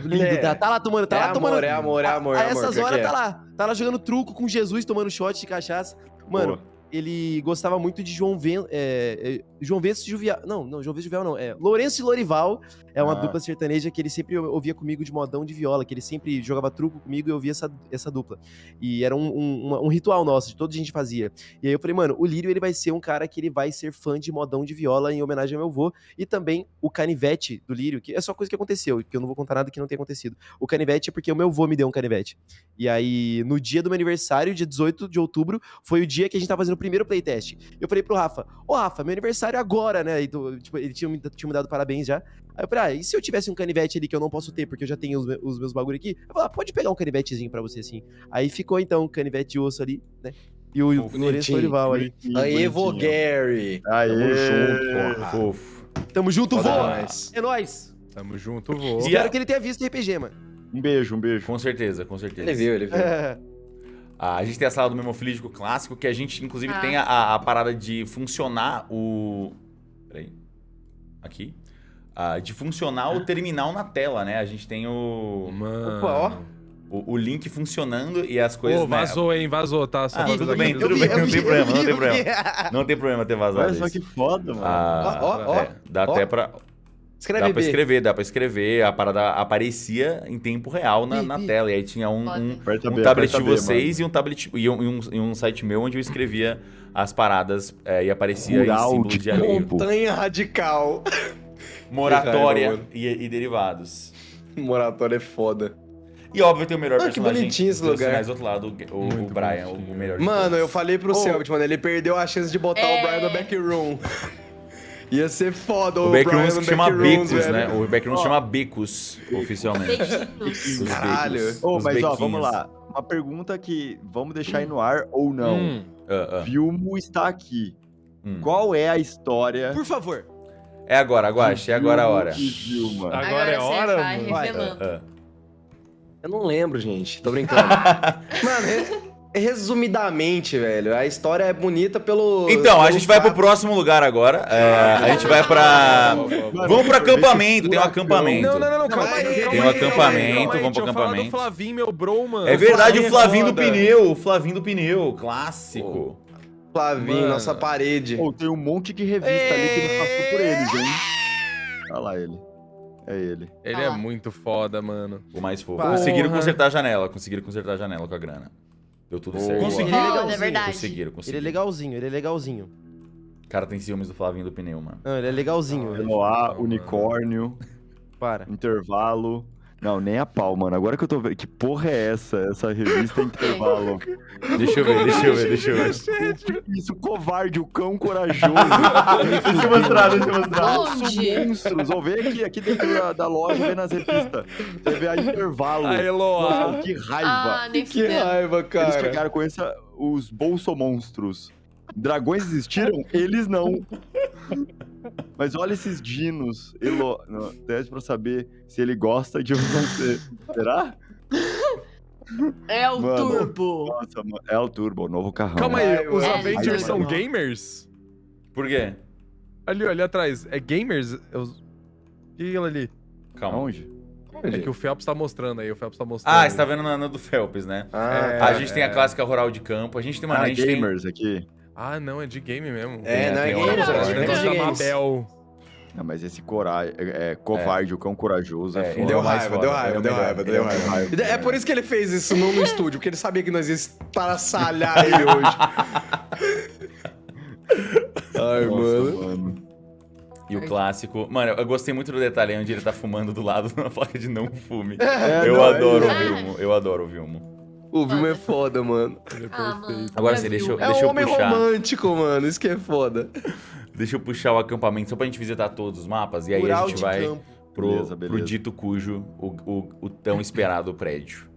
B: lindo,
C: É.
B: tá, tá lá tomando, tá
C: É
B: lá
C: amor,
B: tomando.
C: é amor, é amor,
B: A,
C: é
B: a
C: amor,
B: essas
C: que que
B: horas
C: é?
B: tá lá, tá lá jogando truco com Jesus, tomando shot de cachaça. Mano,
F: Pô.
B: Ele gostava muito de João Ven, é, João Venço Juvial. Não, não, João Venço Juvial não. É Lourenço e Lorival. É uma
F: Ah.
B: dupla sertaneja que ele sempre ouvia comigo de modão de viola, que ele sempre jogava truco comigo e eu ouvia essa, essa dupla. E era um, um, uma- um ritual nosso, de toda a gente fazia. E aí eu falei, mano, o Lírio ele vai ser um cara que ele vai ser fã de modão de viola em homenagem ao meu avô. E também o canivete do Lírio, que é só coisa que aconteceu, que eu não vou contar nada que não tenha acontecido. O canivete é porque o meu avô me deu um canivete. E aí, no dia do meu aniversário, dia 18 de outubro, foi o dia que a gente tava fazendo o primeiro playtest. Eu falei pro Rafa, ô Rafa, meu aniversário é agora, né? E tu- tipo, ele tinha, me- tinha me dado parabéns já. Aí eu falei, ah, e se eu tivesse um canivete ali que eu não posso ter, porque eu já tenho os, me- os meus bagulho aqui? Eu falei, ah, pode pegar um canivetezinho pra você, assim. Aí ficou, então, um canivete de osso ali, né? E o, o Lourenço. Lorival aí.
C: Aí, vô. Gary.
F: Aê.
C: Tamo junto.
A: Fofo.
B: Tamo junto, vô! É nóis!
D: Tamo junto, vô.
B: Espero que ele tenha visto RPG, mano.
F: Um beijo, um beijo.
A: Com certeza, com certeza.
C: Ele viu, ele viu. [laughs]
A: Ah, a gente tem a sala do memofilídico clássico, que a gente, inclusive,
E: Ah.
A: tem a- a, parada de funcionar o. Peraí. Aqui. Ah, de funcionar o terminal na tela, né? A gente tem o,
D: Mano.
B: Opa, ó.
A: o, o link funcionando e as coisas.
D: Ô,
A: né?
D: vazou, hein? Vazou, tá? Só
A: Ah,
D: pra
A: tudo bem, tudo bem, não tem problema,
B: vi,
A: não tem problema. Não tem problema ter vazado
F: Olha só que foda, mano.
A: Ah,
C: Ó, ó, ó.
A: é, dá
C: ó.
A: até pra.
C: Escreve
A: dá pra
C: B.
A: escrever, dá pra escrever. A parada aparecia em tempo real na, na tela. E aí tinha um, um, um
F: B,
A: tablet de
F: aperta B,
A: vocês e um tablet e um, e um, e um site meu onde eu escrevia as paradas é, e aparecia em
F: Rural
A: símbolo
F: de
A: de.
C: Montanha radical. [laughs]
A: Moratória e, e derivados. [laughs]
C: Moratório é foda.
A: E óbvio tem o melhor
C: Ah, que
A: personagem
C: bonitinho esse lugar.
A: do outro lado, o, o
D: Muito
A: Brian, o,
D: bonitinho.
A: o melhor
C: Mano, eu falei pro
B: Ô.
C: Selbit, mano, ele perdeu a chance de botar
E: É.
C: o Brian no backroom. [laughs] Ia ser foda
A: O
C: o,
A: Backrooms que chama
C: backrooms,
A: Becos,
C: velho.
A: né? O Backrooms
B: Ó.
A: chama Becos, oficialmente.
C: Caralho.
A: becos,
F: Ô,
A: os
F: mas ó,
A: bequinhos.
F: vamos lá. Uma pergunta que vamos deixar aí no ar ou não.
D: Hum,
A: Ah, ah,
F: Vilmo está aqui.
A: hum.
F: Qual é a história?
B: Por favor.
A: É agora, Guache, é agora a hora.
F: Vilma.
D: Agora é hora,
E: vai
D: mano.
E: revelando.
A: Ah,
C: Eu não lembro, gente. Tô brincando. [laughs] Mano, resumidamente, velho, a história é bonita pelo.
A: Então, a
C: pelo
A: gente vai pro próximo lugar agora. É, a gente vai pra. Vamos pro acampamento, tem um acampamento.
D: Não, não, não, não, calma aí.
C: tem
A: um acampamento, vamos pro acampamento.
D: Flavinho, meu bro, mano.
A: É verdade, o
C: Flavinho
A: Flavinho do pneu, o Flavinho do pneu, clássico.
C: Flavinho, nossa parede.
F: Pô, tem um monte de revista ali que não passou por eles, hein? Olha lá ele. É ele.
D: Ele
E: Ah
D: é
E: lá.
D: muito foda, mano.
A: O mais fofo.
B: Porra.
A: Conseguiram consertar a janela, conseguiram consertar a janela com a grana. Deu tudo
F: Boa.
A: certo.
B: Consegui.
E: Foda,
B: legalzinho.
E: é verdade.
A: Conseguiram,
B: Ele é
A: conseguiram.
B: legalzinho, ele é legalzinho.
A: O cara tem ciúmes do Flavinho do pneu, mano.
B: Não, ele é legalzinho. velho.
F: Eloá,
D: mano.
F: unicórnio,
B: Para.
F: intervalo. Não, nem a pau, mano. Agora que eu tô vendo. Que porra é essa? Essa revista intervalo. [laughs]
A: Deixa eu ver, deixa eu ver, deixa eu ver.
F: Isso, covarde, o cão corajoso. [laughs]
A: deixa eu mostrar, deixa eu mostrar.
E: Onde?
F: monstros. Ó, vem aqui, aqui dentro da, da loja, vem nas revistas. Você vê a intervalo.
D: A Eloá.
F: Nossa, que raiva.
E: Ah, nem
C: Que
E: fudendo.
C: raiva,
F: Eles
C: cara.
F: chegaram com essa, os bolsomonstros. Dragões existiram? Eles não. Mas olha esses dinos. Elo... Não, teste pra saber se ele gosta de você. Será?
E: É o
F: Mano.
E: Turbo.
F: Nossa, mano. É o Turbo, o novo carrão.
D: Calma aí, os
E: mano.
D: Avengers
E: Ai,
D: são
E: mano.
D: gamers?
A: Por quê?
D: Ali, ali atrás. É gamers? É os- O que é aquilo ali?
A: Calma.
F: Aonde?
D: É que o Phelps tá mostrando aí, o Phelps tá mostrando.
A: Ah, você tá vendo na, na do Phelps, né?
C: Ah,
D: É.
A: a gente tem a clássica rural de campo. A gente tem, mano,
F: Ah,
A: a gente tem...
F: gamers aqui.
D: Ah, não, é de game mesmo.
C: É, não é eu acho
A: né?
C: que é
D: Negócio
C: de
D: da. Mabel.
F: Não, mas esse coragem, é, é, covarde, o cão corajoso, é,
A: É,
F: foda.
C: Deu raiva,
A: foda,
C: deu
A: é
C: raiva, deu raiva, deu
A: é
C: raiva. É por isso que ele fez isso não no estúdio, porque ele sabia que nós ia estaracalhar ele hoje. [laughs] Ai,
F: Nossa,
C: mano.
F: mano.
A: E o clássico. Mano, eu gostei muito do detalhe onde ele tá fumando do lado [laughs] da placa de não fume.
F: É,
A: eu
F: não,
A: adoro o
E: é-
A: Vilmo, eu adoro o Vilmo.
C: O Vilma é foda, mano.
E: Ah, mano.
A: Agora sim, deixa eu-
C: É
A: Deixa
C: um homem
A: puxar.
C: romântico, mano. Isso que é foda.
A: Deixa eu puxar o acampamento só pra gente visitar todos os mapas. E aí a gente vai
B: campo.
A: pro,
F: Beleza,
A: pro
F: beleza.
A: dito cujo, o, o, o tão esperado prédio.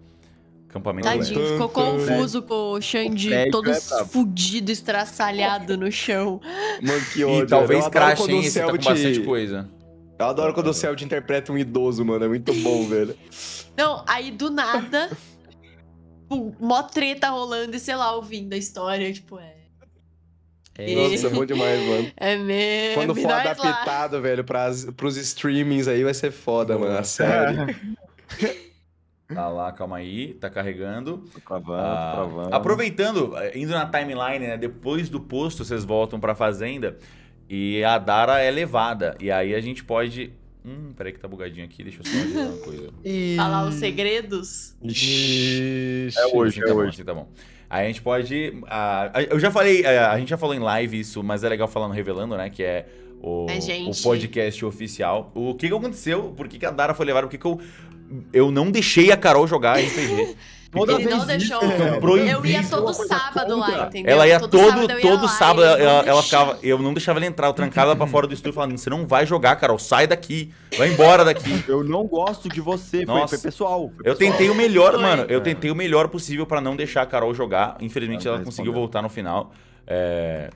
A: Acampamento.
E: Tadinho, ficou confuso com o Xande
F: prédio
E: todo
F: é
E: fudido, estraçalhado no chão.
C: Mano, que
A: E
C: ódio.
A: talvez
C: Eu adoro
A: crash, hein?
C: o
A: Esse tá com bastante
C: te-
A: coisa.
C: Eu adoro quando o Cell te interpreta um idoso, mano. É muito bom, velho.
E: Não, aí do nada, [laughs] pum, mó treta rolando e sei lá, ouvindo a história, tipo, é.
C: Nossa, é bom demais, mano.
E: É mesmo.
C: Quando for
E: nós lá.
C: adaptado, velho, pras, pros streamings aí vai ser foda, mano. A série. [laughs]
A: Tá lá, calma aí, tá carregando.
F: Tô travando,
A: Ah,
F: tô travando.
A: aproveitando, eh, indo na timeline, né? Depois do posto, vocês voltam pra fazenda e a Dara é levada. E aí a gente pode. Hum, peraí que tá bugadinho aqui, deixa eu só avisar uma coisa. [laughs]
C: E...
E: Falar os segredos.
C: Ixi.
F: É hoje,
A: Assim
F: é
A: tá bom,
F: hoje.
A: assim tá bom. Aí a gente pode. ah, eu já falei, ah, a gente já falou em live isso, mas é legal falar no Revelando, né? Que é o,
E: É, gente.
A: o podcast oficial. O que, que aconteceu? Por que, que a Dara foi levada? Por que, que eu. Eu não deixei a Carol jogar RPG. [laughs]
F: Toda
E: Ele não deixou.
A: Proibido.
E: Eu ia todo sábado lá, entendeu?
A: Ela ia todo,
E: sábado eu ia
A: todo
E: lá,
A: sábado,
E: não
A: ela, ela ficava. Eu não deixava ela entrar, eu trancava ela pra fora do estúdio falando: você não vai jogar, Carol, sai daqui, vai embora daqui. [laughs]
F: Eu não gosto de você, foi,
A: Nossa.
F: foi pessoal. foi
A: Eu
F: pessoal.
A: tentei o melhor,
E: Foi.
A: mano. Eu
F: É.
A: tentei o melhor possível pra não deixar a Carol jogar. Infelizmente,
F: Ela
A: ela conseguiu voltar no final. É,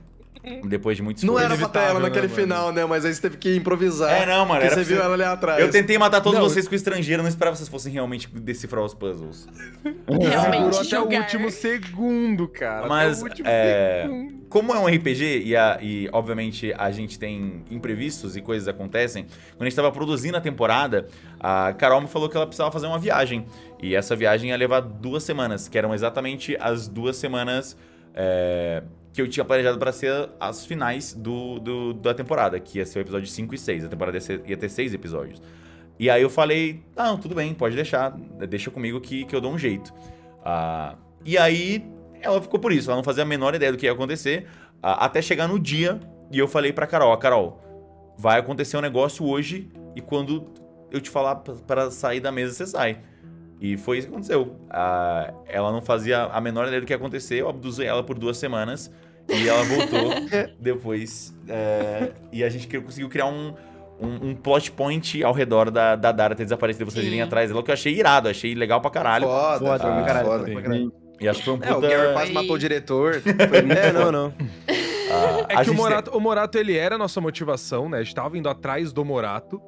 A: Depois de muito
C: Não era pra ter ela naquele
D: né, mano?
C: final, né? Mas aí você teve que improvisar.
A: É, não, mano.
C: Porque
A: Era
C: você viu ela ali atrás.
A: Eu tentei matar todos
C: Não.
A: vocês com estrangeiro, eu não esperava que vocês fossem realmente decifrar os puzzles. [laughs]
E: Realmente
D: Durou até o último segundo, cara.
A: Mas,
D: até o último
A: é,
D: segundo.
A: Como é um RPG e, a- e, obviamente a gente tem imprevistos e coisas acontecem, quando a gente tava produzindo a temporada, a Carol me falou que ela precisava fazer uma viagem. E essa viagem ia levar duas semanas, que eram exatamente as duas semanas é, que eu tinha planejado para ser as finais do, do- da temporada, que ia ser o episódio 5 e 6. A temporada ia, ser- ia ter seis episódios. E aí eu falei, não, tudo bem, pode deixar, deixa comigo que, que eu dou um jeito. Ah, e aí ela ficou por isso, ela não fazia a menor ideia do que ia acontecer, ah, até chegar no dia e eu falei pra Carol, "Ó, Carol, vai acontecer um negócio hoje e quando eu te falar para sair da mesa, você sai. E foi isso que aconteceu. Ah, ela não fazia a menor ideia do que ia acontecer, eu abduzi ela por duas semanas e ela voltou [laughs] depois. é, e a gente conseguiu criar um, um, um plot point ao redor da, da Dara ter desaparecido e vocês
E: Sim.
A: irem atrás dela, que eu achei irado, achei legal pra caralho.
C: Foda,
B: Foda,
C: foi
A: Ah,
B: caralho,
C: foda.
B: pra caralho.
A: E acho que foi um
C: É, o
A: puta...
C: Gary
E: Foi-
C: matou o diretor. [laughs] Foi
B: É, não, não.
A: ah,
D: É
A: a
D: que o Morato, o Morato, ele era a nossa motivação, né? A gente tava indo atrás do Morato,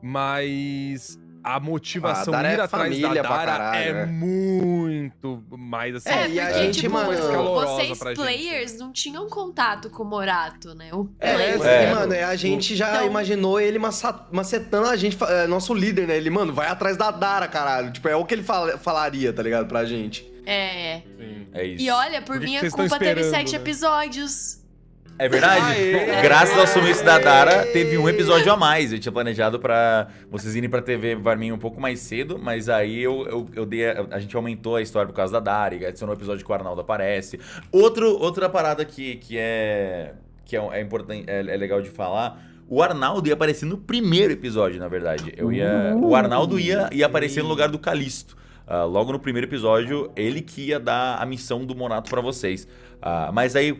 D: mas a motivação
C: a Dara
D: ir
C: é
D: atrás da Dara
C: caralho,
D: é
C: né?
D: muito mais assim.
E: É,
C: e a
E: porque,
C: gente,
E: tipo,
C: mano,
D: calorosa
E: vocês
D: pra gente.
E: players não tinham contato com o Morato, né? O
C: É,
E: player.
C: mas,
A: É.
C: mano, a gente já
E: Então-
C: imaginou ele macetando a gente, é, nosso líder, né? Ele, mano, vai atrás da Dara, caralho. Tipo, é o que ele fala- falaria, tá ligado? Pra gente.
E: É.
D: Sim.
A: É isso.
E: E olha, por
D: Por que
E: minha
D: que
E: culpa teve sete
D: né?
E: episódios.
A: É verdade?
C: Aê!
A: Graças ao sumiço da Dara, teve um episódio a mais. Eu tinha planejado pra vocês irem pra TV Varminha um pouco mais cedo, mas aí eu, eu, eu dei. A, a gente aumentou a história por causa da Dara, e adicionou o episódio que o Arnaldo aparece. Outro, outra parada que, que é. que é, é importante, é, é legal de falar. O Arnaldo ia aparecer no primeiro episódio, na verdade. Eu ia, o Arnaldo ia, ia aparecer no lugar do Calisto. Ah, logo no primeiro episódio, ele que ia dar a missão do Monato pra vocês. Ah, mas aí,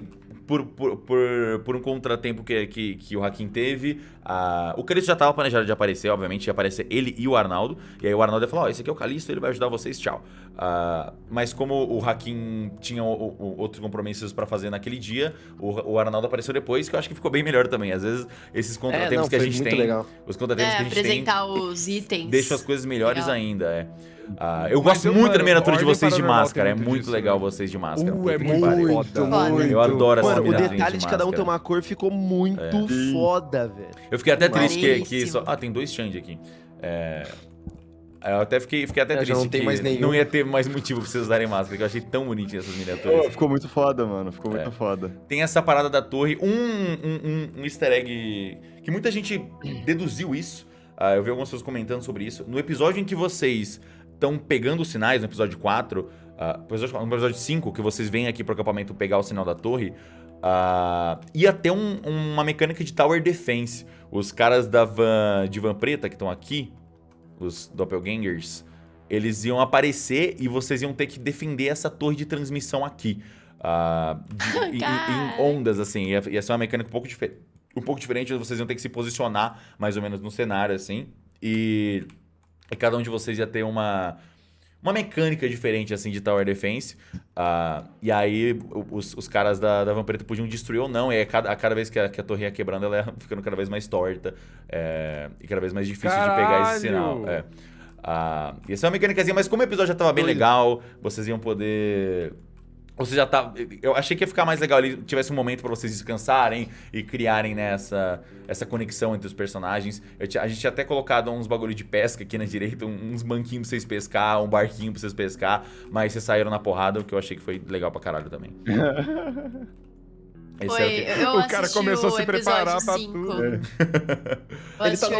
A: por, por, por, por um contratempo que, que, que o Hakim teve, ah, o Calisto já tava planejado de aparecer, obviamente, ia aparecer ele e o Arnaldo. E aí o Arnaldo ia falar, ó, esse aqui é o Calisto, ele vai ajudar vocês, tchau. Ah, mas como o Hakim tinha o- o- outros compromissos pra fazer naquele dia, o, o Arnaldo apareceu depois, que eu acho que ficou bem melhor também. Às vezes, esses contratempos que a
C: É, foi
A: gente tem,
C: legal.
A: os contratempos
E: É,
A: que a gente tem,
E: apresentar os itens.
A: deixam as coisas melhores
E: Legal.
A: ainda, é. Ah, eu
D: Mas
A: gosto
D: eu,
A: muito
D: mano,
A: da miniatura de vocês de máscara. É
D: muito disso,
A: legal
D: né?
A: vocês de máscara.
D: Uh, é
A: que
D: muito,
E: Foda.
D: Muito.
A: Eu adoro essa
B: Mano, o detalhe de cada um ter uma cor ficou muito
F: Sim.
B: foda, velho.
A: Eu fiquei até triste que, que só... Ah, tem dois Xande aqui. É, Eu até fiquei, fiquei até
C: É,
A: triste
C: não tem
A: que
C: mais nenhum.
A: não ia ter mais motivo pra vocês usarem máscara, que eu achei tão bonitinho essas miniaturas.
F: Pô, ficou muito foda, mano. Ficou
A: É.
F: muito foda.
A: Tem essa parada da torre, um, um, um- um easter egg que muita gente deduziu isso. Ah, eu vi algumas pessoas comentando sobre isso. No episódio em que vocês estão pegando os sinais, no episódio 4, ah, no episódio- no episódio 5, que vocês vêm aqui pro acampamento pegar o sinal da torre, ah, ia ter um- uma mecânica de Tower Defense. Os caras da van, de van preta que estão aqui, os Doppelgangers, eles iam aparecer e vocês iam ter que defender essa torre de transmissão aqui. Ah, de- [laughs] em- em, ondas, assim. Ia, ia ser uma mecânica um pouco, um pouco diferente, vocês iam ter que se posicionar mais ou menos no cenário, assim. E, e cada um de vocês ia ter uma, uma mecânica diferente, assim, de Tower Defense. Ah, e aí os, os caras da, da Van Preta podiam destruir ou não. E aí, cada, a cada vez que a, que a torre ia quebrando, ela ia [laughs] ficando cada vez mais torta. é, e cada vez mais difícil de pegar esse sinal.
D: Caralho!
A: É. Ah, ia ser uma mecânicazinha, mas como o episódio já tava bem legal, vocês iam poder. Você já tá. Eu achei que ia ficar mais legal ali, tivesse um momento pra vocês descansarem e criarem né, essa, conexão entre os personagens. A gente tinha até colocado uns bagulho de pesca aqui na direita, uns banquinhos pra vocês pescar, um barquinho pra vocês pescar, mas vocês saíram na porrada, o que eu achei que foi legal pra caralho também. [laughs] Esse
E: Foi,
A: era o que-
E: eu
D: O cara começou a se preparar pra tudo.
E: Eu
C: Ele tá no